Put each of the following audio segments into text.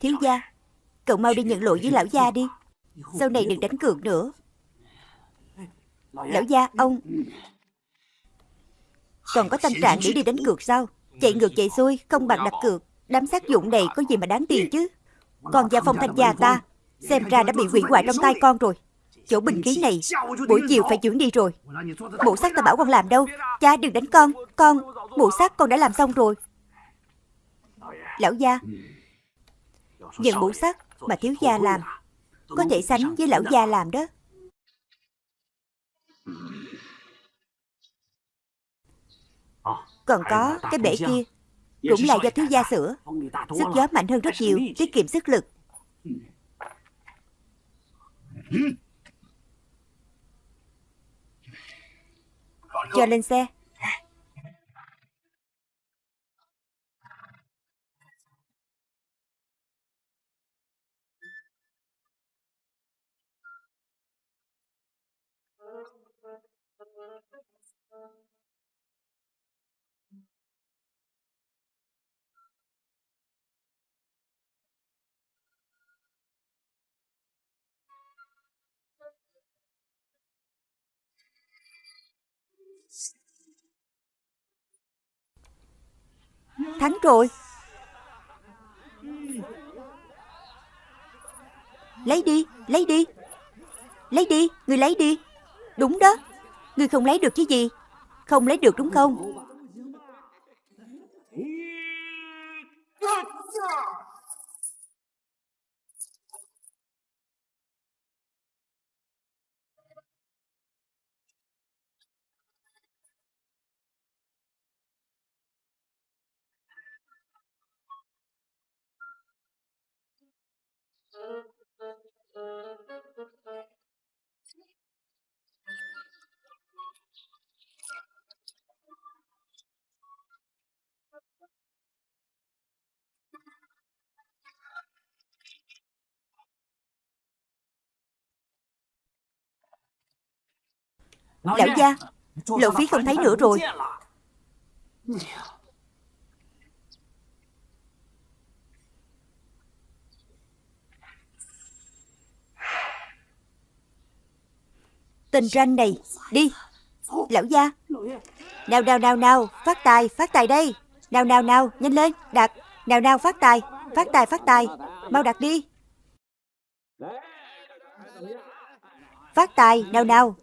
Thiếu gia, Cậu mau đi nhận lỗi với lão gia đi. Sau này đừng đánh cược nữa. Lão gia, ông. Còn có tâm trạng để đi đánh cược sao? Chạy ngược chạy xuôi, Không bằng đặt cược. Đám sát dụng này có gì mà đáng tiền chứ? Còn gia phong thanh gia ta, Xem ra đã bị hủy hoại trong tay con rồi. Chỗ bình khí này, Buổi chiều phải chuyển đi rồi. Bộ sắc ta bảo con làm đâu? Cha, đừng đánh con. Con bộ sắc con đã làm xong rồi. Lão gia Nhận mũ sắc mà thiếu gia làm Có thể sánh với lão gia làm đó. Còn có cái bể kia. Cũng là do thiếu gia sửa Sức gió mạnh hơn rất nhiều Tiết kiệm sức lực. Cho lên xe Thắng rồi. Lấy đi, lấy đi. Lấy đi, người lấy đi. Đúng đó. Người không lấy được chứ gì? Không lấy được đúng không? Lão gia Lộ phí không thấy nữa rồi Tình ranh này, Đi. Lão gia. Nào nào nào nào, Phát tài phát tài đây. Nào nào nào, Nhanh lên Đặt Nào nào, phát tài Phát tài phát tài. Mau đặt đi. Phát tài, Nào nào.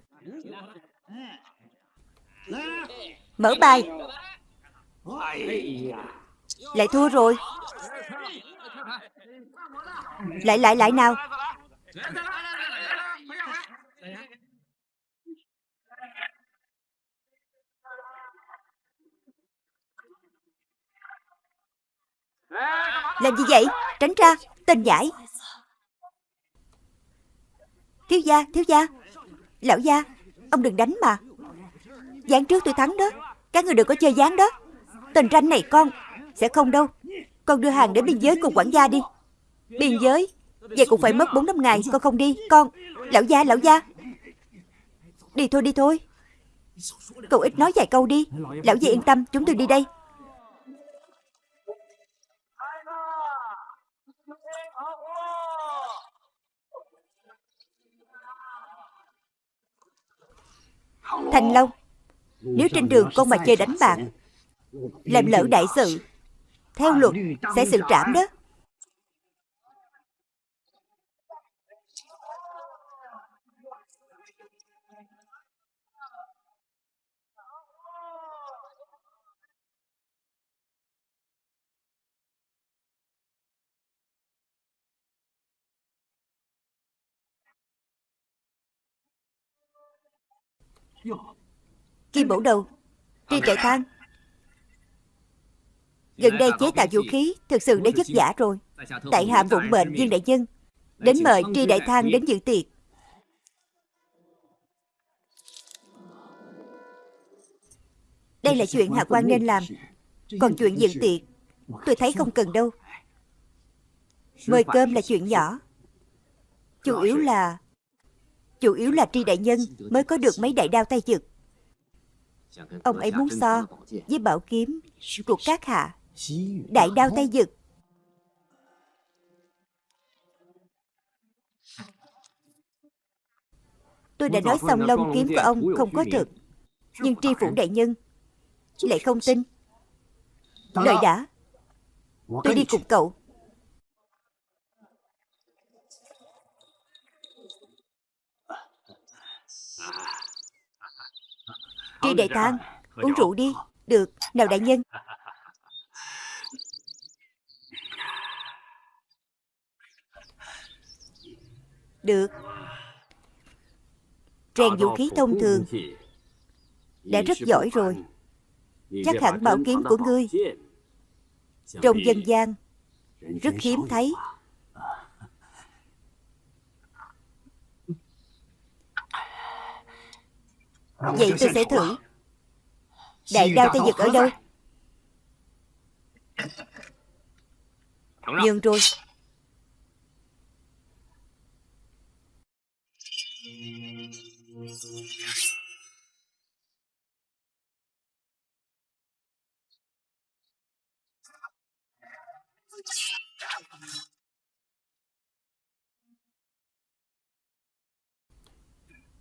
Mở bài. Lại thua rồi. Lại lại lại nào. Làm gì vậy? Tránh ra, Tên giải Thiếu gia Thiếu gia. Lão gia, Ông đừng đánh mà. Gián trước tôi thắng đó. Các người đừng có chơi gián đó. Tên ranh này con, Sẽ không đâu. Con đưa hàng đến biên giới cùng quản gia đi. Biên giới? Vậy cũng phải mất 4 năm ngày, Con không đi. Con, Lão gia Lão gia. Đi thôi đi thôi. Cậu ít nói vài câu đi. Lão gia yên tâm, Chúng tôi đi đây. Thành Long, Nếu trên đường con mà chơi đánh bạc, Làm lỡ đại sự, Theo luật sẽ xử trảm đó. Kim bổ đầu Tri trại thang Gần đây chế tạo vũ khí Thực sự đã vất vả rồi. Tại hạ vụng bệnh viên đại nhân Đến mời tri đại thang đến dự tiệc. Đây là chuyện hạ quan nên làm Còn chuyện dự tiệc Tôi thấy không cần đâu. Mời cơm là chuyện nhỏ. Chủ yếu là Chủ yếu là tri đại nhân Mới có được mấy đại đao tay giật Ông ấy muốn so Với bảo kiếm của các hạ Đại đao tay giật Tôi đã nói xong lông kiếm của ông không có thực Nhưng tri phủ đại nhân Lại không tin. Đợi đã, Tôi đi cùng cậu. Tri đại tang Uống rượu đi. Được. Nào đại nhân. Được. Rèn vũ khí thông thường. Đã rất giỏi rồi. Chắc hẳn bảo kiếm của ngươi. Trong dân gian Rất hiếm thấy Vậy tôi sẽ thử. Đại đao tay giật ở đâu? Nhường rồi.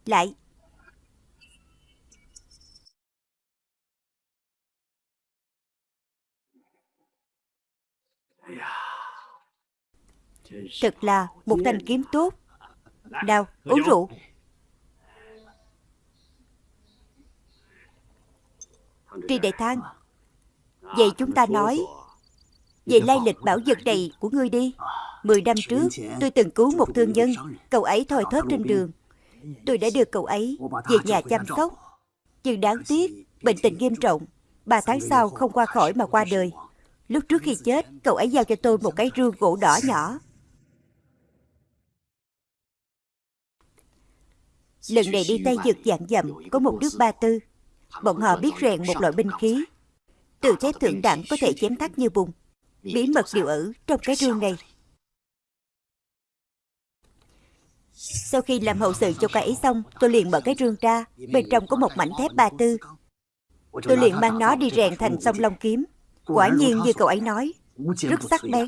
Lại Thật là một thanh kiếm tốt. Nào uống rượu. Tri Đại Thang, Vậy chúng ta nói Về lai lịch bảo vật này của ngươi đi. Mười năm trước, tôi từng cứu một thương nhân. Cậu ấy thoi thóp trên đường. Tôi đã đưa cậu ấy về nhà chăm sóc. Nhưng đáng tiếc, Bệnh tình nghiêm trọng. Ba tháng sau không qua khỏi mà qua đời. Lúc trước khi chết Cậu ấy giao cho tôi một cái rương gỗ đỏ nhỏ. Lần này đi Tây Dực dạng dậm, Có một nước ba tư. Bọn họ biết rèn một loại binh khí. Từ thép thượng đẳng có thể chém thắt như bùng. Bí mật đều ở trong cái rương này. Sau khi làm hậu sự cho cậu ấy xong Tôi liền mở cái rương ra. Bên trong có một mảnh thép ba tư. Tôi liền mang nó đi rèn thành song long kiếm. Quả nhiên như cậu ấy nói Rất sắc bén.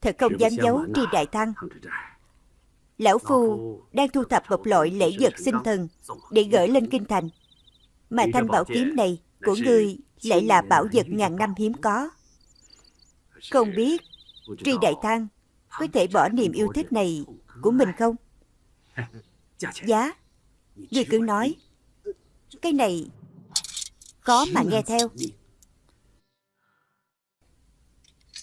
Thật không dám giấu tri đại thăng Lão Phu đang thu thập một loại lễ vật sinh thần Để gửi lên kinh thành. Mà thanh bảo kiếm này của ngươi lại là bảo vật ngàn năm hiếm có. Không biết Tri Đại Thăng có thể bỏ niềm yêu thích này của mình không? Giá Ngươi cứ nói. Cái này Có mà nghe theo.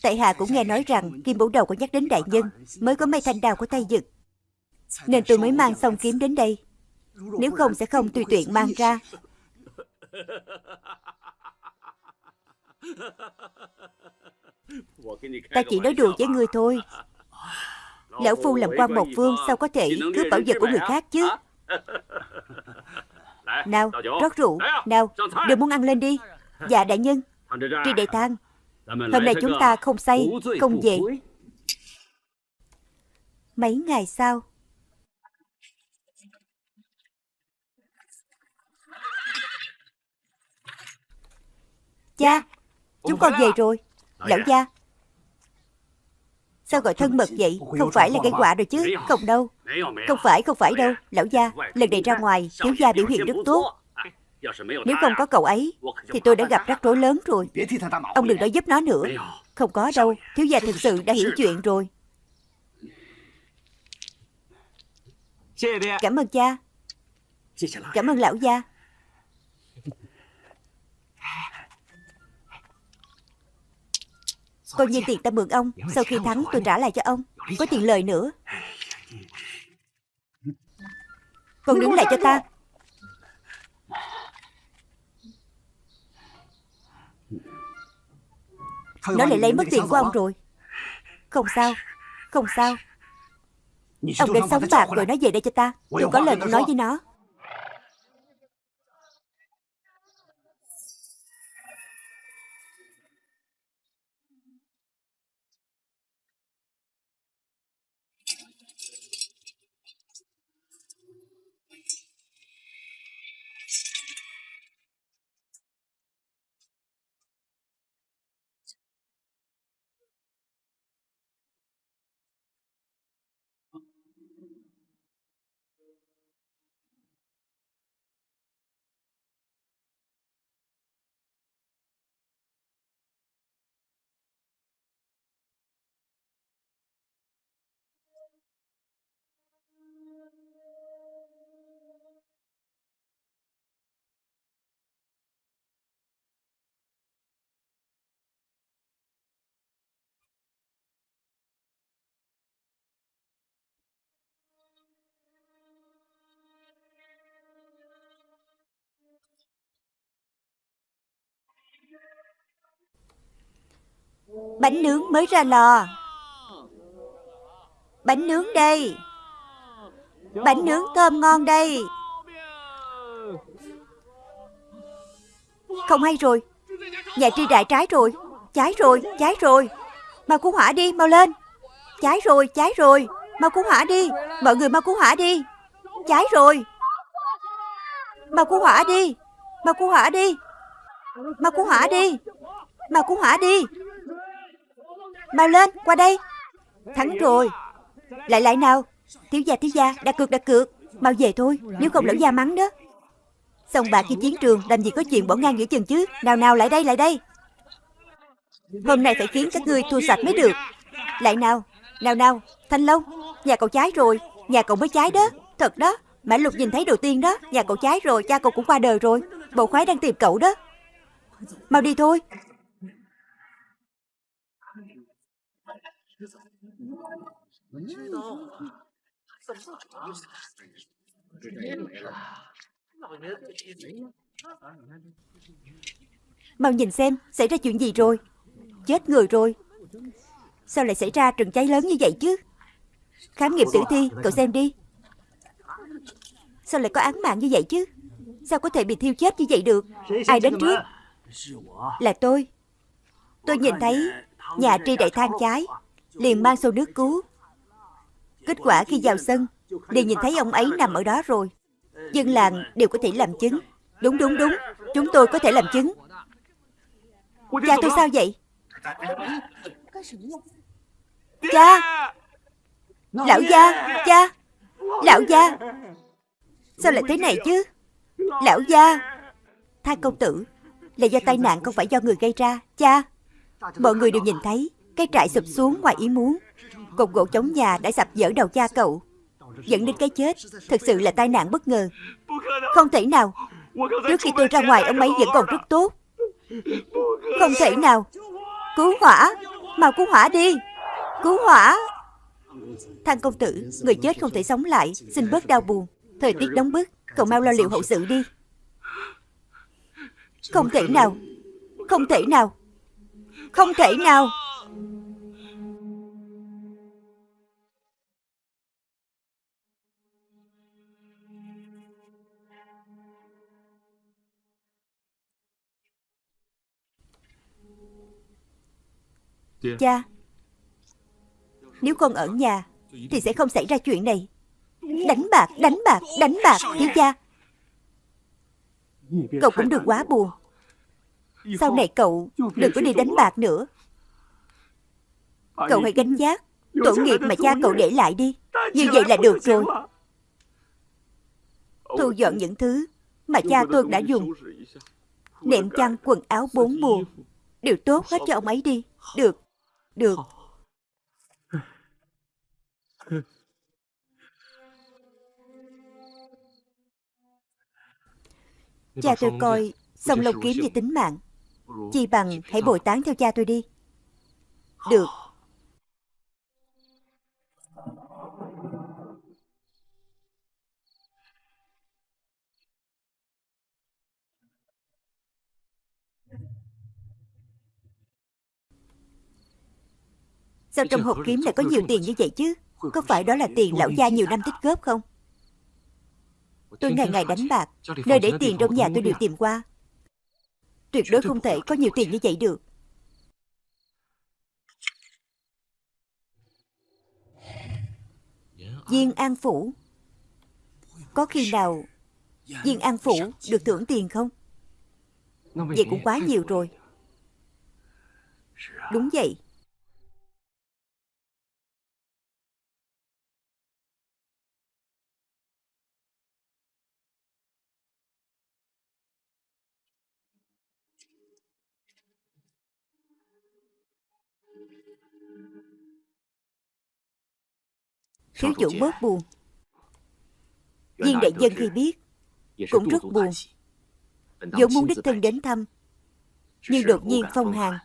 Tại hạ cũng nghe nói rằng Kim Bổ Đầu có nhắc đến đại nhân Mới có mấy thanh đao của tay dực Nên tôi mới mang xong kiếm đến đây. Nếu không sẽ không tùy tiện mang ra. Ta chỉ nói đùa với ngươi thôi. Lão Phu làm quan một phương Sao có thể cướp bảo vật của người khác chứ? Nào, rót rượu. Nào, đều muốn ăn lên đi. Dạ đại nhân. Tri đại tang Hôm nay chúng ta không say, không về. Mấy ngày sau Cha, chúng con về rồi. Lão gia. Sao gọi thân mật vậy? Không phải là gây quả rồi chứ Không đâu. Không phải không phải đâu. Lão gia Lần này ra ngoài Thiếu gia biểu hiện rất tốt. Nếu không có cậu ấy Thì tôi đã gặp rắc rối lớn rồi. Ông đừng nói giúp nó nữa. Không có đâu. Thiếu gia thực sự đã hiểu chuyện rồi. Cảm ơn cha. Cảm ơn lão gia Coi như tiền ta mượn ông Sau khi thắng tôi trả lại cho ông. Có tiền lời nữa. Con đứng lại cho ta. Nó lại lấy mất tiền của ông rồi. Không sao Không sao. Ông định sống bạc rồi nói về đây cho ta. Tôi có lời nói với nó Bánh nướng mới ra lò. Bánh nướng đây. Bánh nướng thơm ngon đây. Không hay rồi. Nhà tri đại trái rồi. Cháy rồi, cháy rồi. Mau cứu hỏa đi, mau lên. Cháy rồi, cháy rồi. Mau cứu hỏa đi. Mọi người mau cứu hỏa đi. Cháy rồi. Mau cứu hỏa đi. Mau cứu hỏa đi. Mau cứu hỏa đi. Mau cứu hỏa đi. Mau lên, qua đây. Thắng rồi. Lại lại nào. Thiếu gia, thiếu gia, đặt cược, đặt cược. Mau về thôi, nếu không lão gia mắng đó. Xong bạc khi chiến trường Làm gì có chuyện bỏ ngang giữa chừng chứ. Nào nào, lại đây, lại đây. Hôm nay phải khiến các ngươi thua sạch mới được. Lại nào, nào nào. Thanh Long, nhà cậu cháy rồi. Nhà cậu mới cháy đó, thật đó. Mã Lục nhìn thấy đầu tiên đó. Nhà cậu cháy rồi, cha cậu cũng qua đời rồi. Bộ khoái đang tìm cậu đó. Mau đi thôi. Mau nhìn xem Xảy ra chuyện gì rồi? Chết người rồi. Sao lại xảy ra trận cháy lớn như vậy chứ? Khám nghiệm tử thi Cậu xem đi. Sao lại có án mạng như vậy chứ? Sao có thể bị thiêu chết như vậy được? Ai đến trước? Là tôi. Tôi nhìn thấy nhà tri đại than cháy Liền mang xô nước cứu Kết quả khi vào sân, đều nhìn thấy ông ấy nằm ở đó rồi. Dân làng đều có thể làm chứng. Đúng đúng đúng. Chúng tôi có thể làm chứng. Cha, tôi sao vậy? Cha! Lão gia, Cha! Lão gia! Sao lại thế này chứ? Lão gia! Tha công tử, Là do tai nạn không phải do người gây ra, Cha. Mọi người đều nhìn thấy, Cái trại sụp xuống ngoài ý muốn. Cột gỗ chống nhà đã sập dở đầu cha cậu. Dẫn đến cái chết, Thực sự là tai nạn bất ngờ. Không thể nào. Trước khi tôi ra ngoài, ông ấy vẫn còn rất tốt. Không thể nào. Cứu hỏa. Mau cứu hỏa đi. Cứu hỏa. Thằng công tử, Người chết không thể sống lại. Xin bớt đau buồn. Thời tiết nóng bức. Cậu mau lo liệu hậu sự đi. Không thể nào. Không thể nào. Không thể nào. Dạ. Cha Nếu con ở nhà Thì sẽ không xảy ra chuyện này. Đánh bạc, đánh bạc, đánh bạc Thiếu gia. Cậu cũng đừng quá buồn. Sau này cậu đừng có đi đánh bạc nữa. Cậu hãy gánh giác Tổ nghiệp mà cha cậu để lại đi. Như vậy là được rồi. Thu dọn những thứ Mà cha tôi đã dùng. Nệm chăn quần áo bốn mùa. Đều tốt hết cho ông ấy đi. Được. Được. Cha tôi coi Song Long kiếm như tính mạng. Chi bằng hãy bồi tán theo cha tôi đi. Được Sao trong hộp kiếm lại có nhiều tiền như vậy chứ? Có phải đó là tiền lão gia nhiều năm tích góp không? Tôi ngày ngày đánh bạc Nơi để tiền trong nhà tôi đều tìm qua. Tuyệt đối không thể có nhiều tiền như vậy được. Viên An Phủ. Có khi nào Viên An Phủ được thưởng tiền không? Vậy cũng quá nhiều rồi. Đúng vậy Thiếu chủ bớt buồn. Viên đại dân khi biết Cũng rất buồn. vốn muốn đích thân đến thăm Nhưng đột nhiên phong hàng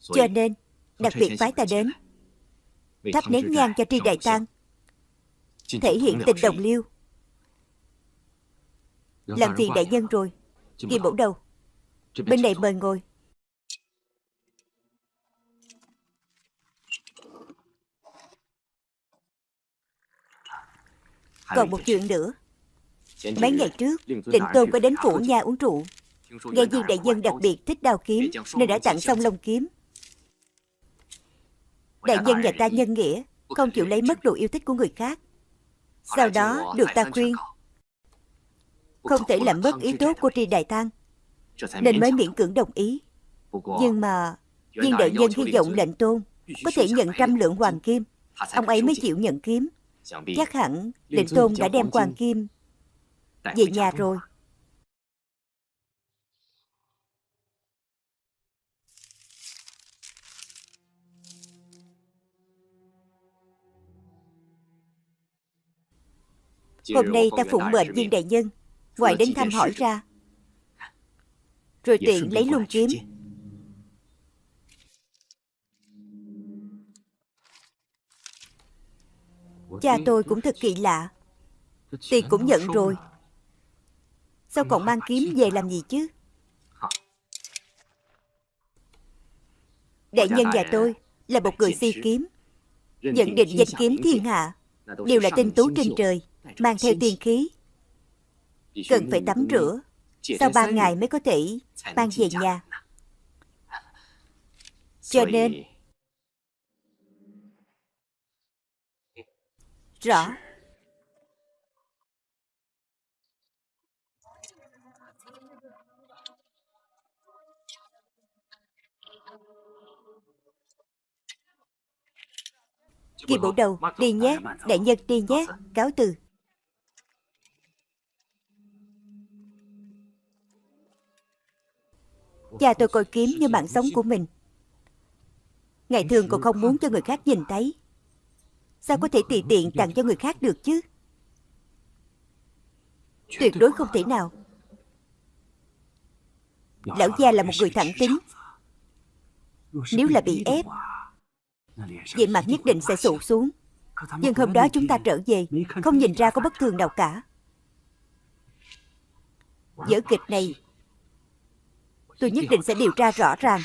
Cho nên Đặc biệt phái ta đến. Thắp nén nhang cho tri đại tang Thể hiện tình đồng liêu. Làm phiền đại nhân rồi Kim bổ đầu. Bên này mời ngồi Còn một chuyện nữa. Mấy ngày trước Định Tôn có đến phủ nha uống rượu. Nghe viên đại nhân đặc biệt thích đao kiếm Nên đã tặng xong lông kiếm. Đại nhân nhà ta nhân nghĩa Không chịu lấy mất đồ yêu thích của người khác. Sau đó được ta khuyên. Không thể làm mất ý tốt của tri đại tăng Nên mới miễn cưỡng đồng ý. Nhưng mà Viên đại nhân hy vọng lệnh tôn Có thể nhận trăm lượng hoàng kim. Ông ấy mới chịu nhận kiếm Chắc hẳn lệnh tôn đã đem hoàng kim Về nhà rồi. Hôm nay ta phụng mệnh viên đại nhân Ngoài đến thăm hỏi ra. Rồi tiện lấy luôn kiếm Cha tôi cũng thật kỳ lạ. Tiền cũng nhận rồi. Sao còn mang kiếm về làm gì chứ? Đại nhân nhà tôi Là một người si kiếm. Nhận định danh kiếm thiên hạ Đều là tinh tú trên trời Mang theo tiên khí. Cần phải tắm rửa Sau ba ngày mới có thể mang về nhà? Cho nên Rõ Kỳ bộ đầu, đi nhé, đại nhân đi nhé, cáo từ. Cha tôi coi kiếm như mạng sống của mình. Ngày thường còn không muốn cho người khác nhìn thấy. Sao có thể tùy tiện tặng cho người khác được chứ? Tuyệt đối không thể nào. Lão gia là một người thẳng tính. Nếu là bị ép, Vậy mặt nhất định sẽ sụt xuống Nhưng hôm đó chúng ta trở về Không nhìn ra có bất thường nào cả Vở kịch này Tôi nhất định sẽ điều tra rõ ràng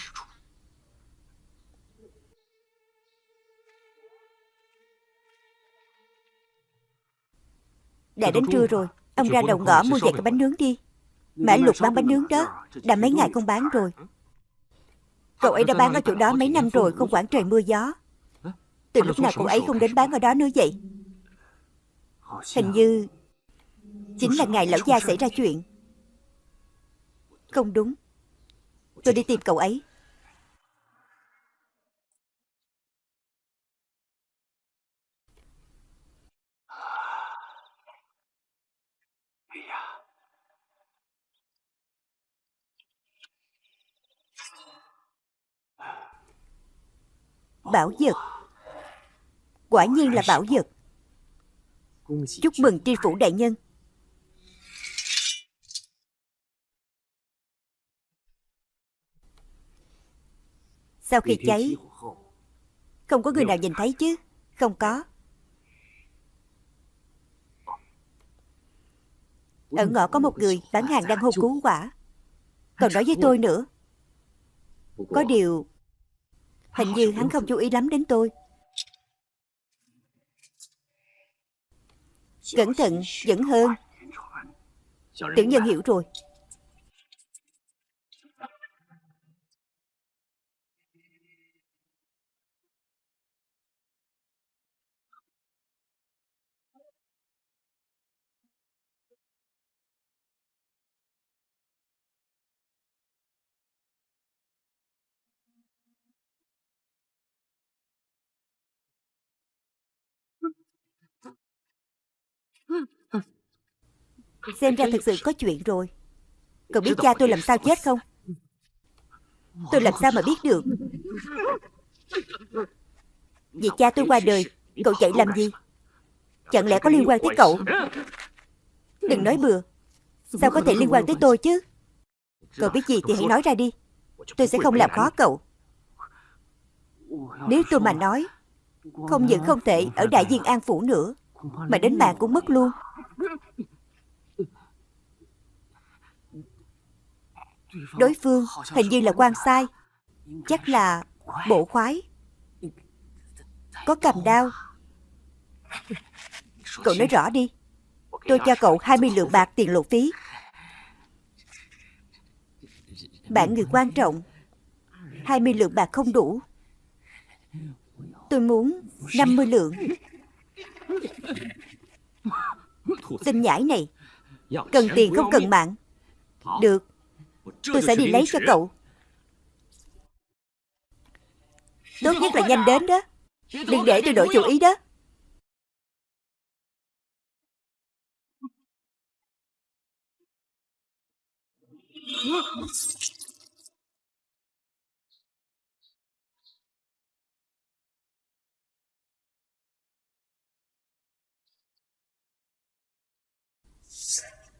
Đã đến trưa rồi Ông ra đầu ngõ mua vài cái bánh nướng đi. Mã lục bán bánh nướng đó Đã mấy ngày không bán rồi. Cậu ấy đã bán ở chỗ đó mấy năm rồi Không quản trời mưa gió. Từ lúc nào cậu ấy không đến bán ở đó nữa vậy? Hình như Chính là ngày lão gia xảy ra chuyện. Không đúng. Tôi đi tìm cậu ấy Bảo vật. Quả nhiên là bảo vật. Chúc mừng tri phủ đại nhân. Sau khi cháy Không có người nào nhìn thấy chứ? Không có. Ở ngõ có một người bán hàng đang hô cứu quả. Còn nói với tôi nữa Có điều Hình như hắn không chú ý lắm đến tôi. Cẩn thận vẫn hơn. Tiểu nhân hiểu rồi Xem ra thực sự có chuyện rồi. Cậu biết cha tôi làm sao chết không? Tôi làm sao mà biết được? Vì cha tôi qua đời, Cậu chạy làm gì? Chẳng lẽ có liên quan tới cậu? Đừng nói bừa. Sao có thể liên quan tới tôi chứ? Cậu biết gì thì hãy nói ra đi. Tôi sẽ không làm khó cậu. Nếu tôi mà nói, Không những không thể ở Đại diện An Phủ nữa, Mà đến mạng cũng mất luôn. Đối phương hình như là quan sai. Chắc là bộ khoái. Có cầm đao. Cậu nói rõ đi. Tôi cho cậu 20 lượng bạc tiền lộ phí. Bạn người quan trọng. 20 lượng bạc không đủ. Tôi muốn 50 lượng. Tên nhãi này. Cần tiền không cần mạng. Được Tôi sẽ đi lấy cho cậu. Tốt nhất là nhanh đến đó Đừng để tôi đổi chủ ý đó.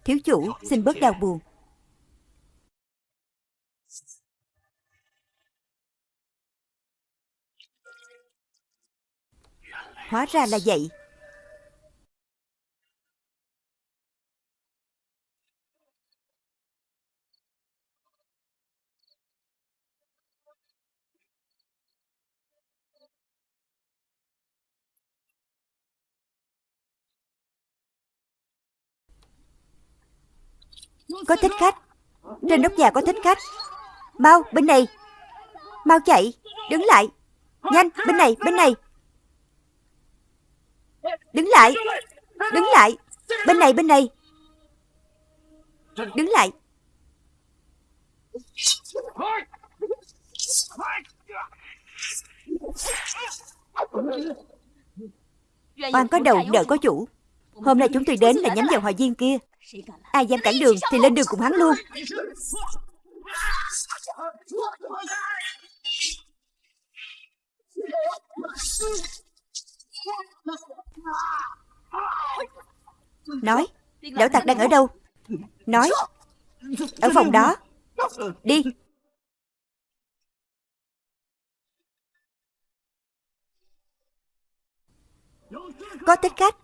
Thiếu chủ xin bớt đau buồn Hóa ra là vậy. Có thích khách. Trên nóc nhà có thích khách. Mau, bên này. Mau chạy. Đứng lại. Nhanh, bên này bên này. Đứng lại. Đứng lại. Bên này bên này. Đứng lại. Oan có đầu nợ có chủ. Hôm nay chúng tôi đến là nhắm vào hòa viên kia. Ai dám cản đường thì lên đường cùng hắn luôn Nói Lão tặc đang ở đâu? Nói Ở phòng đó. Đi. Có thích khách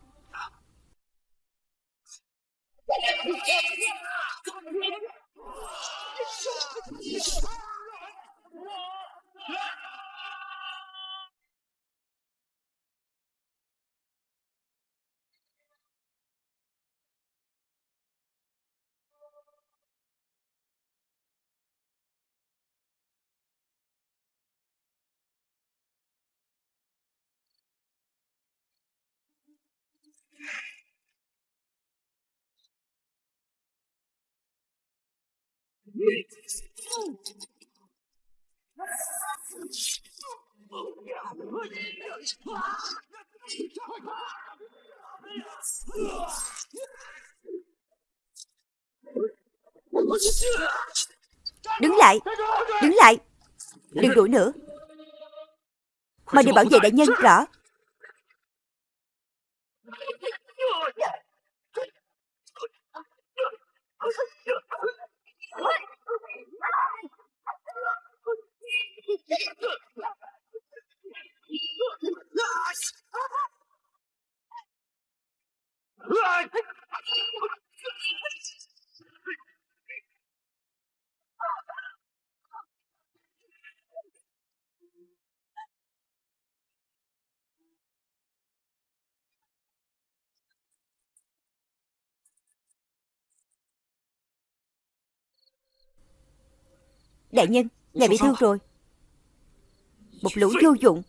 Đứng lại Đứng lại. Đừng đuổi nữa. Mà đi bảo vệ đại nhân rõ. Đại nhân Ngài bị thương rồi Một lũ vô dụng.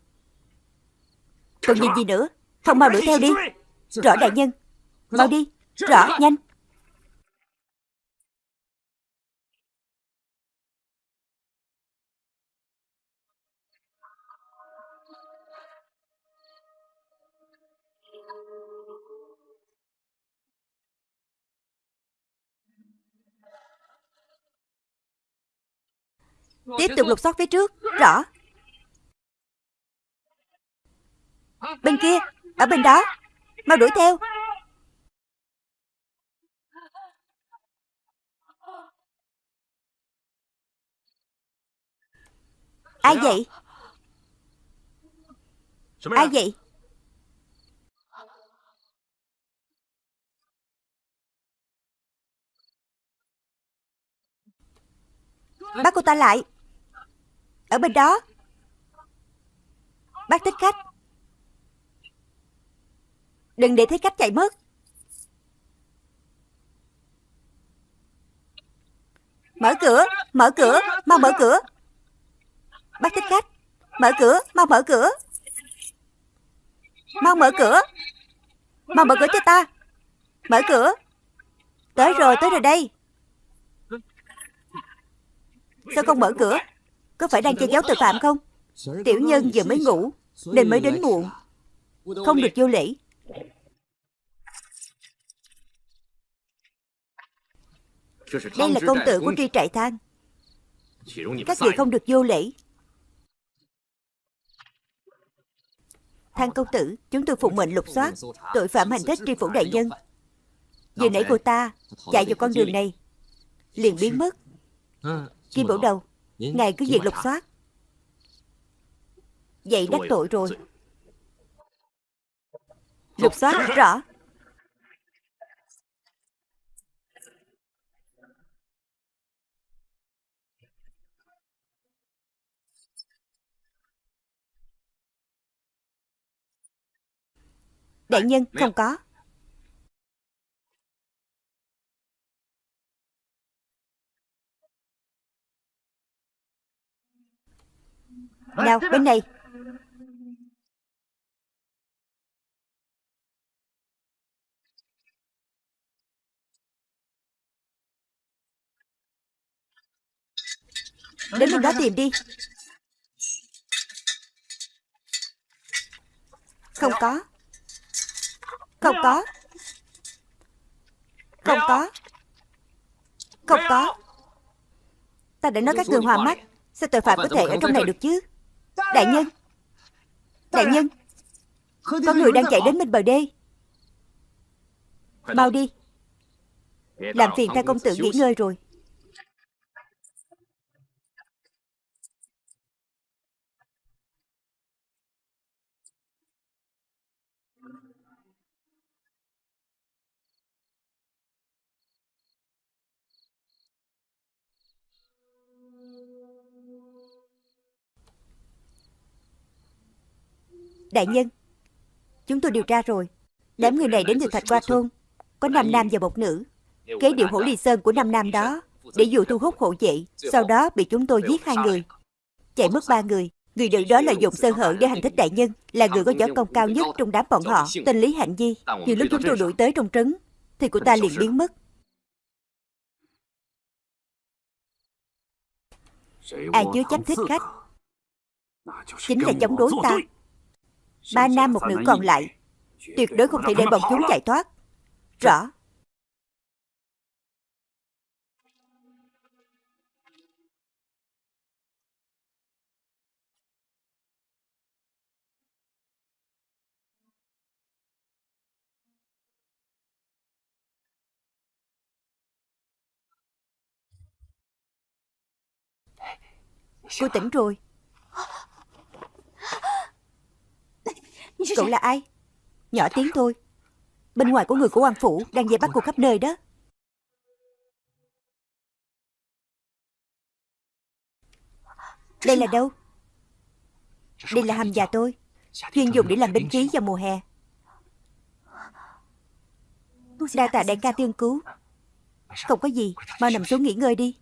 Còn nhìn gì nữa? Không mau đuổi theo đi. Rõ đại nhân. Mau đi. Rõ nhanh. Tiếp tục lục soát phía trước. Rõ Bên kia Ở bên đó. Mau đuổi theo. Ai vậy? Ai vậy? Bắt cô ta lại. Ở bên đó. Bắt thích khách Đừng để thấy cách chạy mất. Mở cửa, mở cửa, mau mở cửa. Bác thích khách. Mở cửa, mau mở cửa. Mau mở cửa. Mau mở cửa cho ta. Mở cửa. Tới rồi, tới rồi đây. Sao không mở cửa? Có phải đang che giấu tội phạm không? Tiểu nhân vừa mới ngủ Nên mới đến muộn. Không được vô lễ. Đây là công tử của tri trại thang. Các vị không được vô lễ. Thang công tử, chúng tôi phụng mệnh lục soát tội phạm hành thích tri phủ đại nhân. Vừa nãy cô ta chạy vào con đường này, liền biến mất. Kim Bảo Đầu, ngài cứ việc lục soát. Vậy đắc tội rồi. Lục soát rõ. Đại nhân không có. Nào bên này. Đến bên đó tìm đi. Không có không có. Không có. Không có. Ta đã nói các người hòa mắt. Sao tội phạm có thể ở trong này được chứ? Đại nhân. Đại nhân. Có người đang chạy đến bên bờ đê. Mau đi. Làm phiền thay công tử nghỉ ngơi rồi. Đại nhân. Chúng tôi điều tra rồi. Đám người này đến từ Thạch Qua Thôn. Có năm nam và một nữ. Kế điệu hổ ly sơn của năm nam đó Để dụ thu hút hộ vệ Sau đó bị chúng tôi giết hai người. Chạy mất ba người. Người nữ đó lợi dụng sơ hở để hành thích đại nhân Là người có võ công cao nhất trong đám bọn họ Tên Lý Hạnh Di. Nhiều lúc chúng tôi đuổi tới trong trấn Thì của ta liền biến mất. Ai chứa chấp thích khách. Chính là chống đối ta Ba nam một nữ còn lại. Tuyệt đối không thể để bọn chúng chạy thoát. Rõ. Cô tỉnh rồi. Cậu là ai? Nhỏ tiếng thôi. Bên ngoài của người của quan phủ Đang dây bắt cô khắp nơi đó. Đây là đâu? Đây là hầm già tôi. Chuyên dùng để làm binh khí vào mùa hè. Đa tạ đại ca tiên cứu. Không có gì Mau nằm xuống nghỉ ngơi đi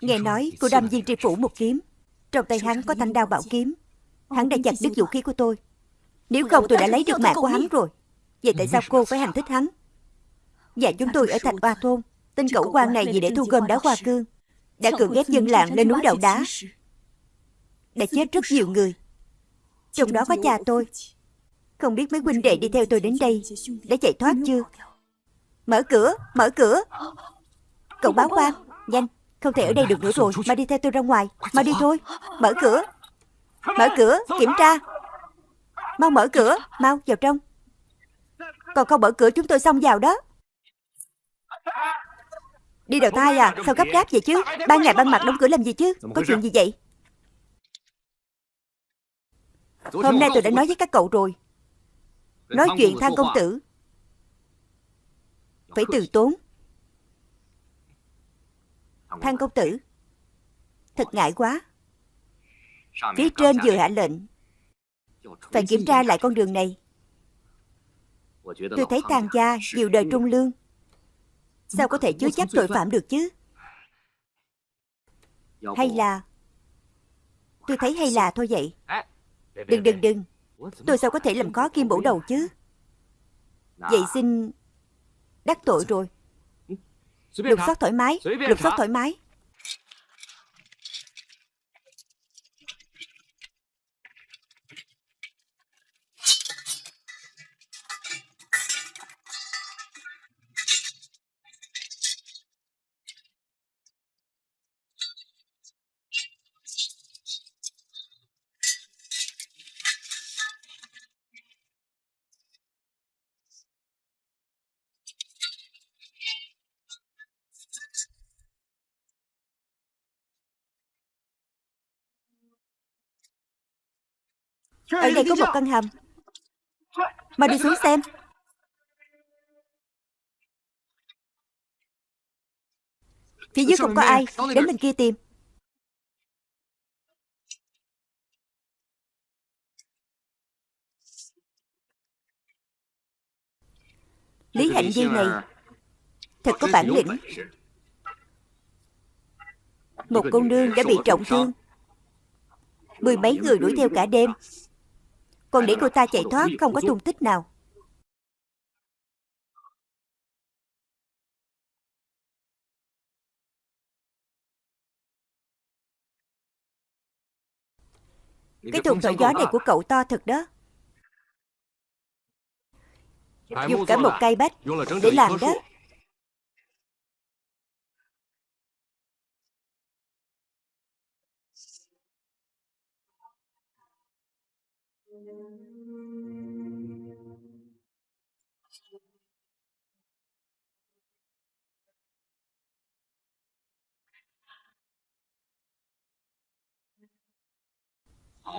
Nghe nói cô đâm viên tri phủ một kiếm. Trong tay hắn có thanh đao bảo kiếm. Hắn đã chặt đứt vũ khí của tôi. Nếu không tôi đã lấy được mạng của hắn rồi. Vậy tại sao cô phải hành thích hắn? Và chúng tôi ở Thạch Oa Thôn. Tên cẩu quan này vì để thu gom đá hoa cương. Đã cưỡng ghép dân làng lên núi đầu đá. Đã chết rất nhiều người. Trong đó có cha tôi. Không biết mấy huynh đệ đi theo tôi đến đây. Đã chạy thoát chưa? Mở cửa, mở cửa. Cậu báo quan, nhanh không thể ở đây được nữa rồi. Mà đi theo tôi ra ngoài. Mà đi thôi. Mở cửa. Mở cửa Kiểm tra. Mau mở cửa. Mau vào trong. Còn không mở cửa chúng tôi xong vào đó. Đi đầu thai à. Sao gấp gáp vậy chứ? Ban ngày ban mặt đóng cửa làm gì chứ? Có chuyện gì vậy? Hôm nay tôi đã nói với các cậu rồi. Nói chuyện thang công tử. Phải từ tốn Thang công tử. Thật ngại quá. Phía trên vừa hạ lệnh. Phải kiểm tra lại con đường này. Tôi thấy tàng gia nhiều đời trung lương. Sao có thể chứa chấp tội phạm được chứ? Hay là Tôi thấy hay là thôi vậy. Đừng đừng đừng. Tôi sao có thể làm khó kim bổ đầu chứ? Vậy xin Đắc tội rồi Lục soát thoải mái Lục soát thoải mái Ở đây có một căn hầm. Mà đi xuống xem. Phía dưới không có ai. Đến bên kia tìm. Lý Hạnh Viên này Thật có bản lĩnh. Một cô nương đã bị trọng thương. Mười mấy người đuổi theo cả đêm Còn để cô ta chạy thoát không có tung tích nào. Cái thùng thổi gió này của cậu to thật đó. Dùng cả một cây bách Để làm đó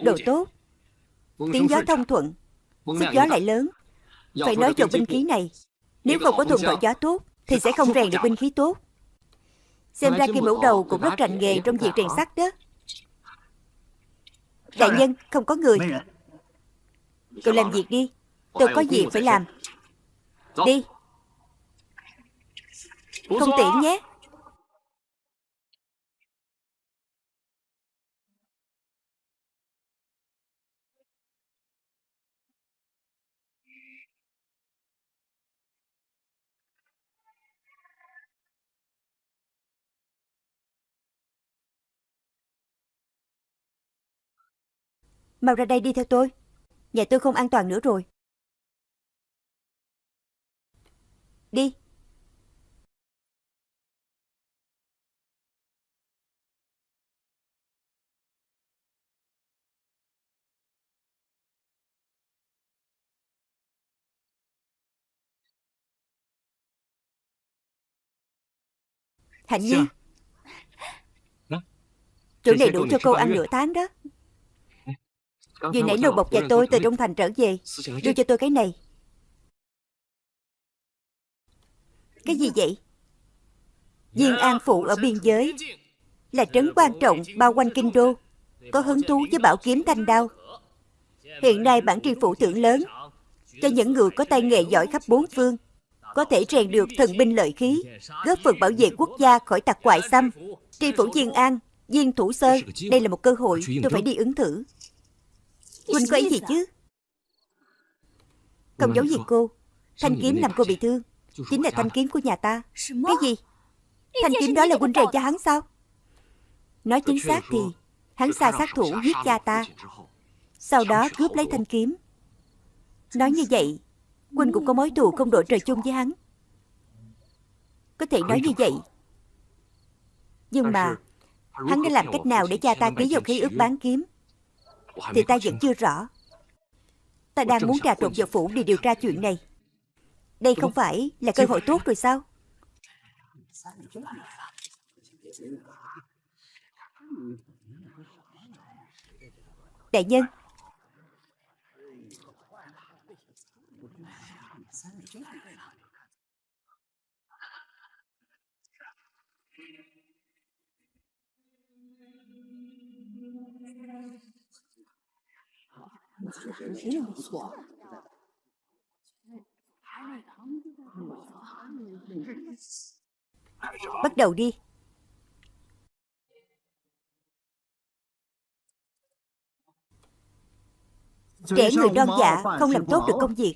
Đồ tốt. Tiếng gió thông thuận. Sức gió lại lớn. Phải nói cho binh khí này Nếu không có thuận thổi gió tốt Thì sẽ không rèn được binh khí tốt. Xem ra kim mẫu đầu cũng rất rành nghề trong việc rèn sắt đó. Đại nhân không có người Cậu làm việc đi. Tôi có việc phải làm. Đi. Không tiện nhé. Mau ra đây đi theo tôi Nhà tôi không an toàn nữa rồi. Đi. Hạnh Nhi. Chỗ này đủ cho cô ăn nửa tháng đó Vừa nãy nô bộc và tôi từ trong thành trở về Đưa cho tôi cái này Cái gì vậy Diên An Phụ ở biên giới Là trấn quan trọng bao quanh kinh đô Có hứng thú với bảo kiếm thanh đao Hiện nay bản tri phủ thưởng lớn Cho những người có tay nghề giỏi khắp bốn phương Có thể rèn được thần binh lợi khí Góp phần bảo vệ quốc gia khỏi tặc ngoại xâm Tri phủ Diên An Diên Thủ Sơ Đây là một cơ hội tôi phải đi ứng thử Huynh có ý gì chứ? Không giấu gì cô? Thanh kiếm làm cô bị thương. Chính là thanh kiếm của nhà ta. Cái gì? Thanh kiếm đó là huynh rèn cho hắn sao? Nói chính xác thì Hắn sai sát thủ giết cha ta. Sau đó cướp lấy thanh kiếm. Nói như vậy Huynh cũng có mối thù không đội trời chung với hắn. Có thể nói như vậy. Nhưng mà Hắn đã làm cách nào để cha ta ký vào khí ước bán kiếm Thì ta vẫn chưa rõ. Ta đang muốn trà trộn vào phủ để điều tra chuyện này. Đây không phải là cơ hội tốt rồi sao? Đại nhân Bắt đầu đi. Trẻ người non dạ không làm tốt được công việc.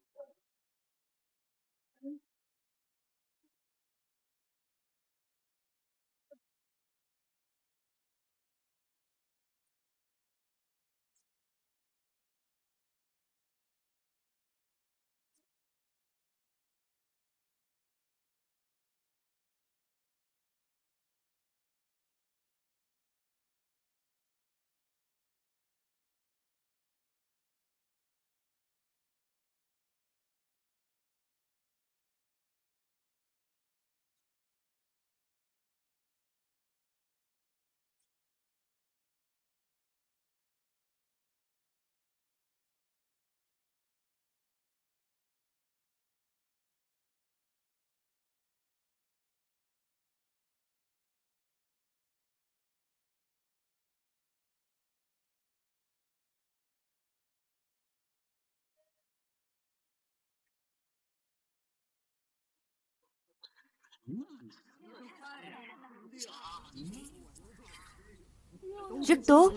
Rất tốt.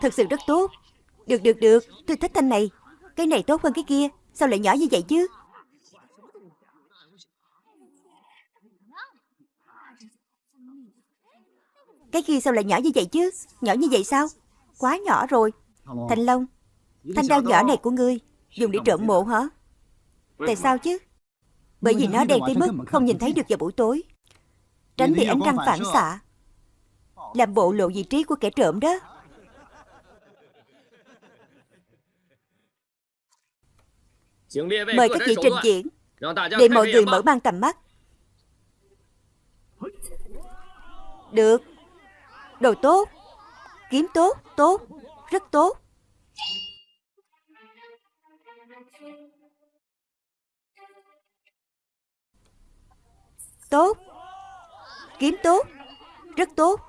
Thật sự rất tốt. Được được được. Tôi thích thanh này. Cái này tốt hơn cái kia. Sao lại nhỏ như vậy chứ? Cái kia sao lại nhỏ như vậy chứ? Nhỏ như vậy sao? Quá nhỏ rồi. Thanh Long, Thanh đao nhỏ này của ngươi, Dùng để trộm mộ hả? Tại sao chứ? Bởi vì nó đen tới mức không nhìn thấy được vào buổi tối. Tránh bị ánh trăng phản xạ. Làm bộ lộ vị trí của kẻ trộm đó. Mời các vị trình diễn. Để mọi người mở mang tầm mắt. Được. Đồ tốt. Kiếm tốt, tốt, rất tốt Tốt Kiếm tốt Rất tốt.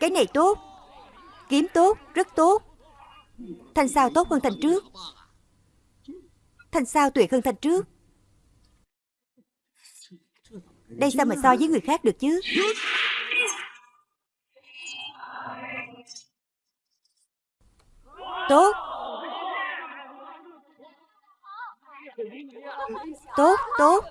Cái này tốt Kiếm tốt, rất tốt. Thành sao tốt hơn thành trước. Thành sao tuyệt hơn thành trước. Đây sao mà so với người khác được chứ? Tốt. Tốt, tốt.